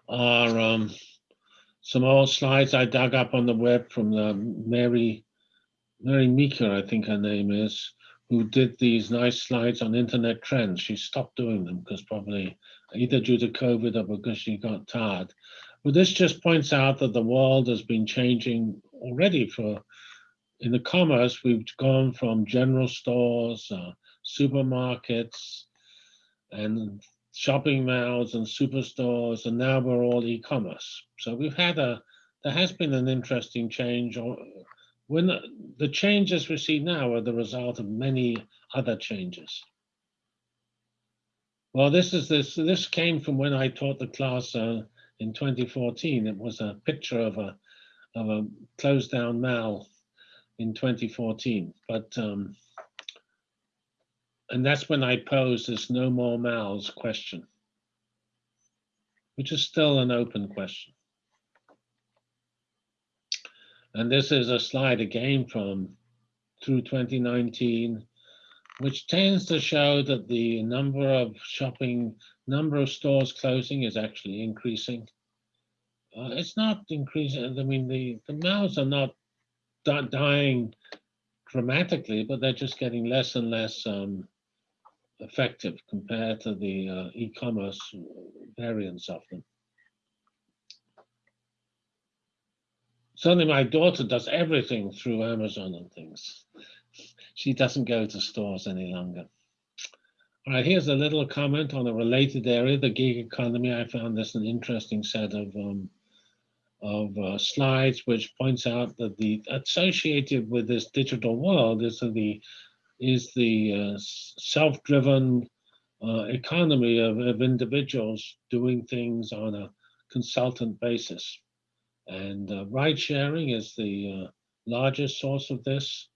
are um, some old slides I dug up on the web from the Mary, Mary Meeker, I think her name is, who did these nice slides on internet trends. She stopped doing them because probably either due to COVID or because she got tired. But this just points out that the world has been changing already for, in the commerce, we've gone from general stores, uh, supermarkets, and shopping malls and superstores, and now we're all e-commerce. So we've had a, there has been an interesting change. When the, the changes we see now are the result of many other changes. Well, this is this. This came from when I taught the class uh, in 2014. It was a picture of a of a closed down mouth in 2014. But um, and that's when I posed this "no more mouths" question, which is still an open question. And this is a slide again from through 2019 which tends to show that the number of shopping number of stores closing is actually increasing. Uh, it's not increasing. I mean, the, the malls are not dying dramatically, but they're just getting less and less um, effective compared to the uh, e-commerce variants of them. Certainly, my daughter does everything through Amazon and things. She doesn't go to stores any longer. All right, here's a little comment on a related area, the gig economy. I found this an interesting set of um, of uh, slides, which points out that the associated with this digital world is the is the uh, self-driven uh, economy of, of individuals doing things on a consultant basis. And uh, ride sharing is the uh, largest source of this.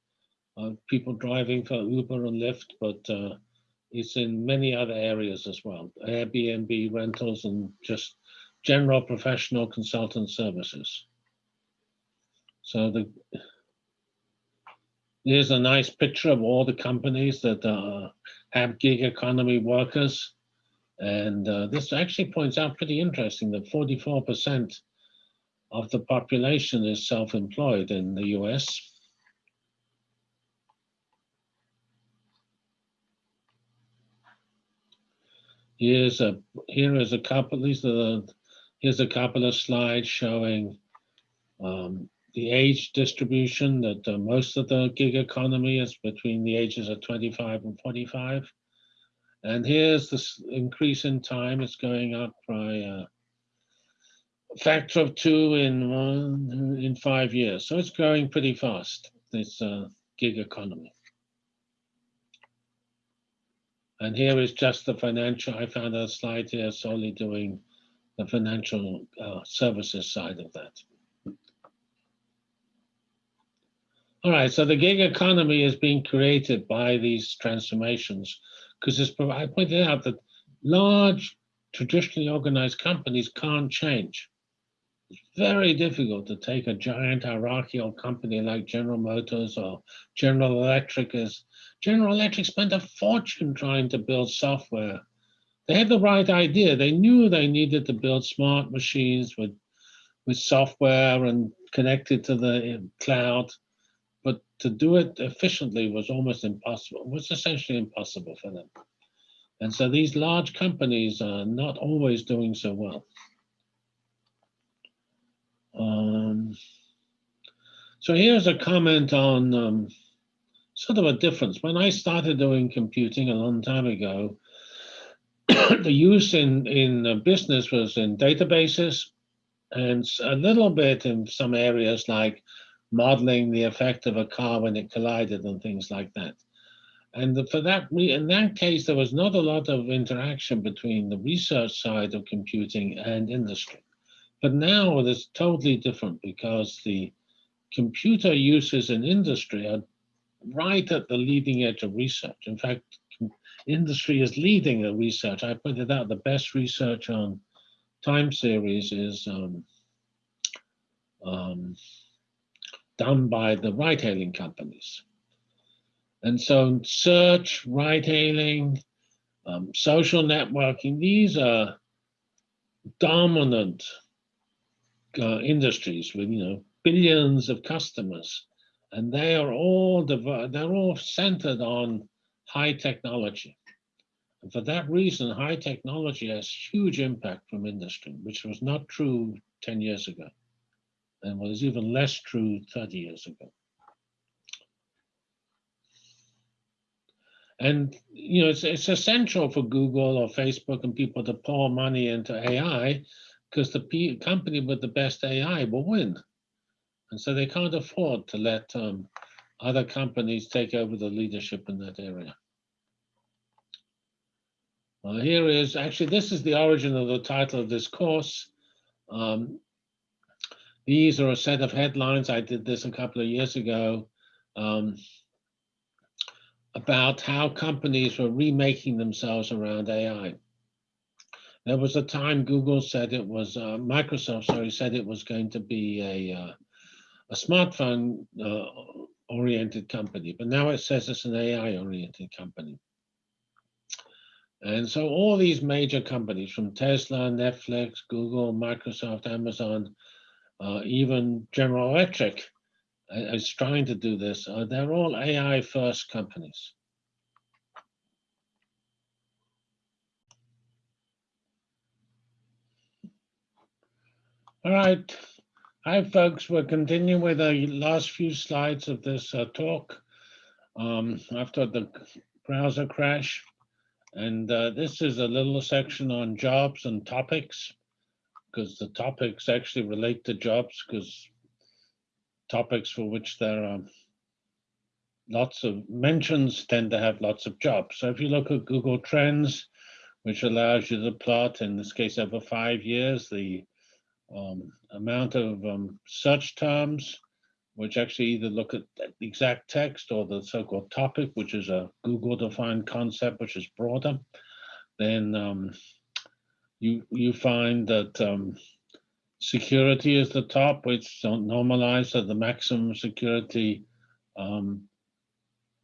Uh, people driving for Uber and Lyft, but uh, it's in many other areas as well. Airbnb rentals and just general professional consultant services. So the here's a nice picture of all the companies that uh, have gig economy workers. And uh, this actually points out pretty interesting that 44% of the population is self-employed in the US. Here's a here is a couple. These are the, here's a couple of slides showing um, the age distribution. That uh, most of the gig economy is between the ages of 25 and 45, and here's this increase in time. It's going up by uh, a factor of two in one in five years. So it's growing pretty fast. This uh, gig economy. And here is just the financial, I found a slide here solely doing the financial uh, services side of that. All right, so the gig economy is being created by these transformations because I pointed out that large, traditionally organized companies can't change. It's very difficult to take a giant hierarchical company like General Motors or General Electric as General Electric spent a fortune trying to build software. They had the right idea. They knew they needed to build smart machines with, with software and connected to the cloud. But to do it efficiently was almost impossible. It was essentially impossible for them. And so these large companies are not always doing so well. Um, so here's a comment on um, sort of a difference. When I started doing computing a long time ago, <coughs> the use in, in uh, business was in databases and a little bit in some areas like modeling the effect of a car when it collided and things like that. And for that, in that case, there was not a lot of interaction between the research side of computing and industry. But now it is totally different because the computer uses in industry are right at the leading edge of research. In fact, industry is leading the research. I pointed out the best research on time series is um, um, done by the ride-hailing companies. And so search, ride-hailing, um, social networking, these are dominant uh, industries with, you know, billions of customers and they are all they're all centered on high technology. And for that reason, high technology has huge impact from industry, which was not true 10 years ago, and was even less true 30 years ago. And you know, it's, it's essential for Google or Facebook and people to pour money into AI because the company with the best AI will win. And so they can't afford to let um, other companies take over the leadership in that area. Uh, here is, actually, this is the origin of the title of this course. Um, these are a set of headlines. I did this a couple of years ago um, about how companies were remaking themselves around AI. There was a time Google said it was, uh, Microsoft, sorry, said it was going to be a uh, a smartphone uh, oriented company, but now it says it's an AI oriented company. And so all these major companies from Tesla, Netflix, Google, Microsoft, Amazon, uh, even General Electric uh, is trying to do this. Uh, they're all AI first companies. All right. Hi, folks. We're continuing with the last few slides of this uh, talk um, after the browser crash. And uh, this is a little section on jobs and topics because the topics actually relate to jobs because topics for which there are lots of mentions tend to have lots of jobs. So if you look at Google Trends, which allows you to plot, in this case, over five years, the um, amount of um, search terms, which actually either look at the exact text or the so-called topic, which is a Google-defined concept, which is broader, then um, you you find that um, security is the top, which normalized at the maximum security um,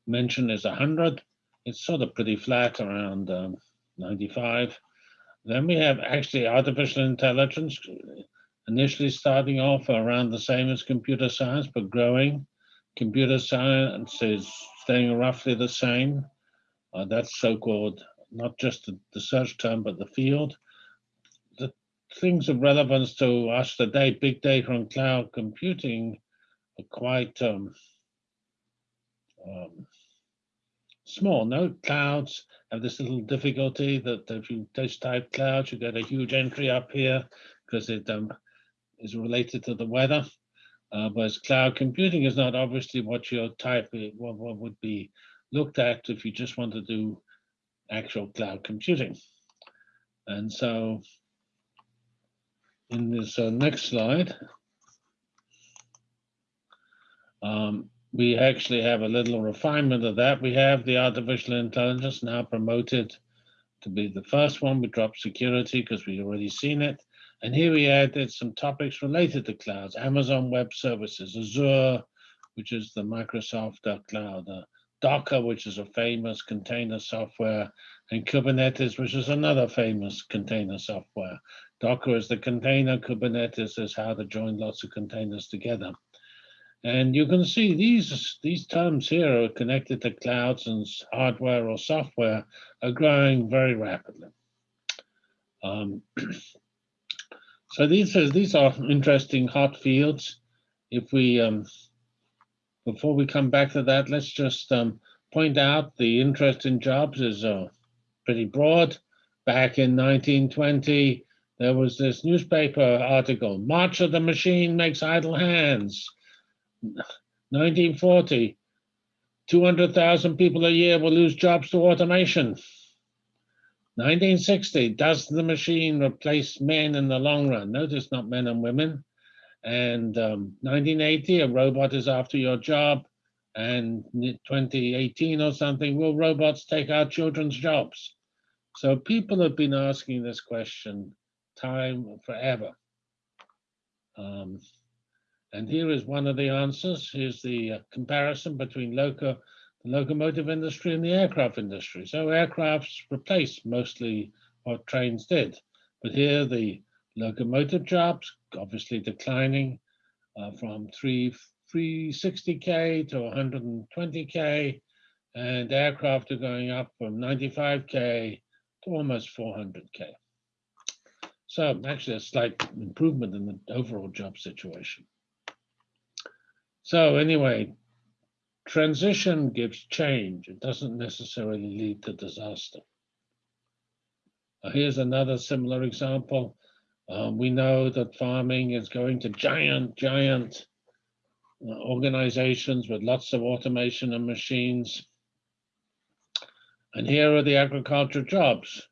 mention is 100. It's sort of pretty flat around um, 95. Then we have actually artificial intelligence, initially starting off around the same as computer science, but growing. Computer science is staying roughly the same. Uh, that's so-called, not just the, the, search term, but the field. The things of relevance to us today, big data and cloud computing, are quite um, um, small. No clouds have this little difficulty that if you just type clouds, you get a huge entry up here because it um, is related to the weather. Uh, whereas cloud computing is not obviously what your type, what, what would be looked at if you just want to do actual cloud computing. And so in this uh, next slide, um, we actually have a little refinement of that. We have the artificial intelligence now promoted to be the first one. We dropped security because we've already seen it. And here we added some topics related to clouds, Amazon Web Services, Azure, which is the Microsoft cloud, uh, Docker, which is a famous container software, and Kubernetes, which is another famous container software. Docker is the container, Kubernetes is how to join lots of containers together. And you can see these, these terms here are connected to clouds and hardware or software are growing very rapidly. Um, <clears throat> So these are, these are interesting hot fields. If we, um, before we come back to that, let's just um, point out the interest in jobs is uh, pretty broad. Back in 1920, there was this newspaper article, March of the Machine Makes Idle Hands. 1940, 200,000 people a year will lose jobs to automation. 1960, does the machine replace men in the long run? Notice not men and women. And um, 1980, a robot is after your job. And 2018 or something, will robots take our children's jobs? So people have been asking this question time forever. Um, and here is one of the answers. Here's the uh, comparison between local the locomotive industry and the aircraft industry. So aircrafts replace mostly what trains did. But here the locomotive jobs obviously declining uh, from 3, 360K to 120K and aircraft are going up from 95K to almost 400K. So actually a slight improvement in the overall job situation. So anyway, Transition gives change. It doesn't necessarily lead to disaster. Uh, here's another similar example. Um, we know that farming is going to giant, giant uh, organizations with lots of automation and machines. And here are the agriculture jobs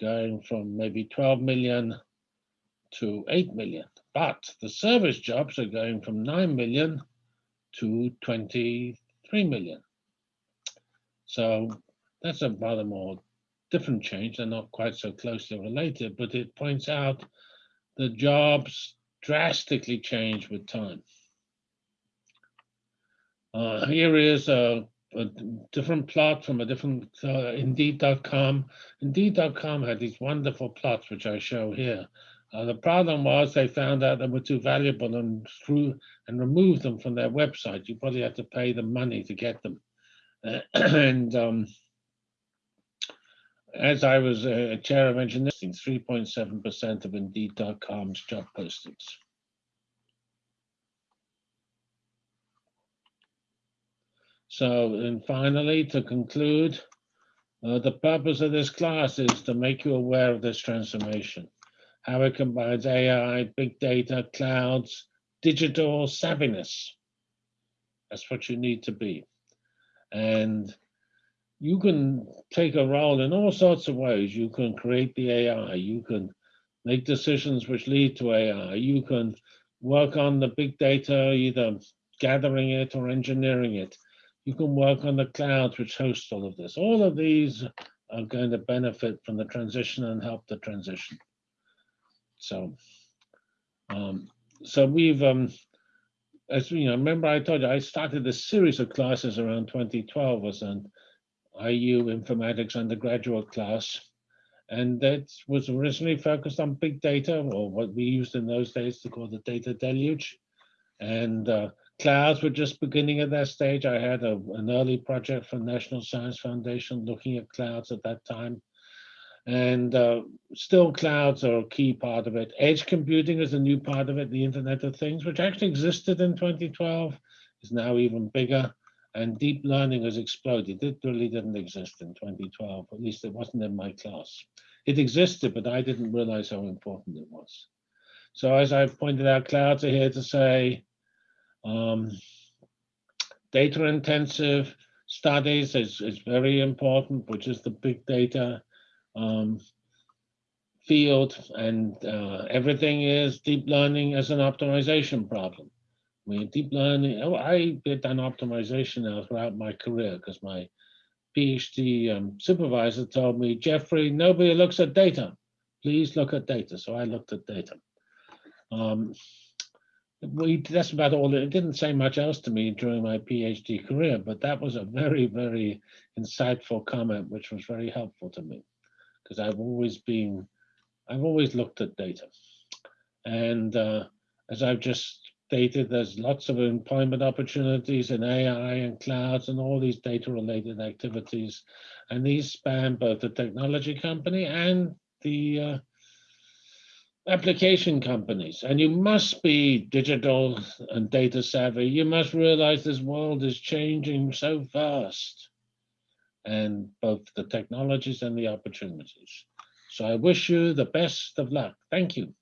going from maybe 12 million to 8 million. But the service jobs are going from 9 million to 23 million. So that's a rather more different change. They're not quite so closely related, but it points out the jobs drastically change with time. Uh, here is a a different plot from a different uh, Indeed.com. Indeed.com had these wonderful plots, which I show here. Uh, the problem was they found out they were too valuable and threw and removed them from their website. You probably had to pay them money to get them. Uh, <clears throat> and um, as I was uh, chair of engineering, 3.7% of Indeed.com's job postings. So, and finally, to conclude, uh, the purpose of this class is to make you aware of this transformation, how it combines AI, big data, clouds, digital savviness. That's what you need to be. And you can take a role in all sorts of ways. You can create the AI, you can make decisions which lead to AI, you can work on the big data, either gathering it or engineering it. You can work on the clouds which host all of this. All of these are going to benefit from the transition and help the transition. So, um, so we've, um, as you know, remember I told you I started a series of classes around 2012 as an IU informatics undergraduate class. And that was originally focused on big data, or what we used in those days to call the data deluge. And uh, clouds were just beginning at that stage. I had a, an early project from National Science Foundation looking at clouds at that time. And uh, still clouds are a key part of it. Edge computing is a new part of it, the Internet of Things, which actually existed in 2012, is now even bigger. And deep learning has exploded. It really didn't exist in 2012, at least it wasn't in my class. It existed, but I didn't realize how important it was. So as I've pointed out, clouds are here to say, um, data intensive studies is, is very important, which is the big data um, field and uh, everything is deep learning as an optimization problem. I mean, deep learning, oh, I did an optimization now throughout my career because my PhD um, supervisor told me, Geoffrey, nobody looks at data. Please look at data. So I looked at data. Um, we that's about all it didn't say much else to me during my phd career but that was a very very insightful comment which was very helpful to me because i've always been i've always looked at data. And uh, as i've just stated there's lots of employment opportunities in ai and clouds and all these data related activities. And these span both the technology company and the uh, application companies. And you must be digital and data savvy. You must realize this world is changing so fast and both the technologies and the opportunities. So i wish you the best of luck. Thank you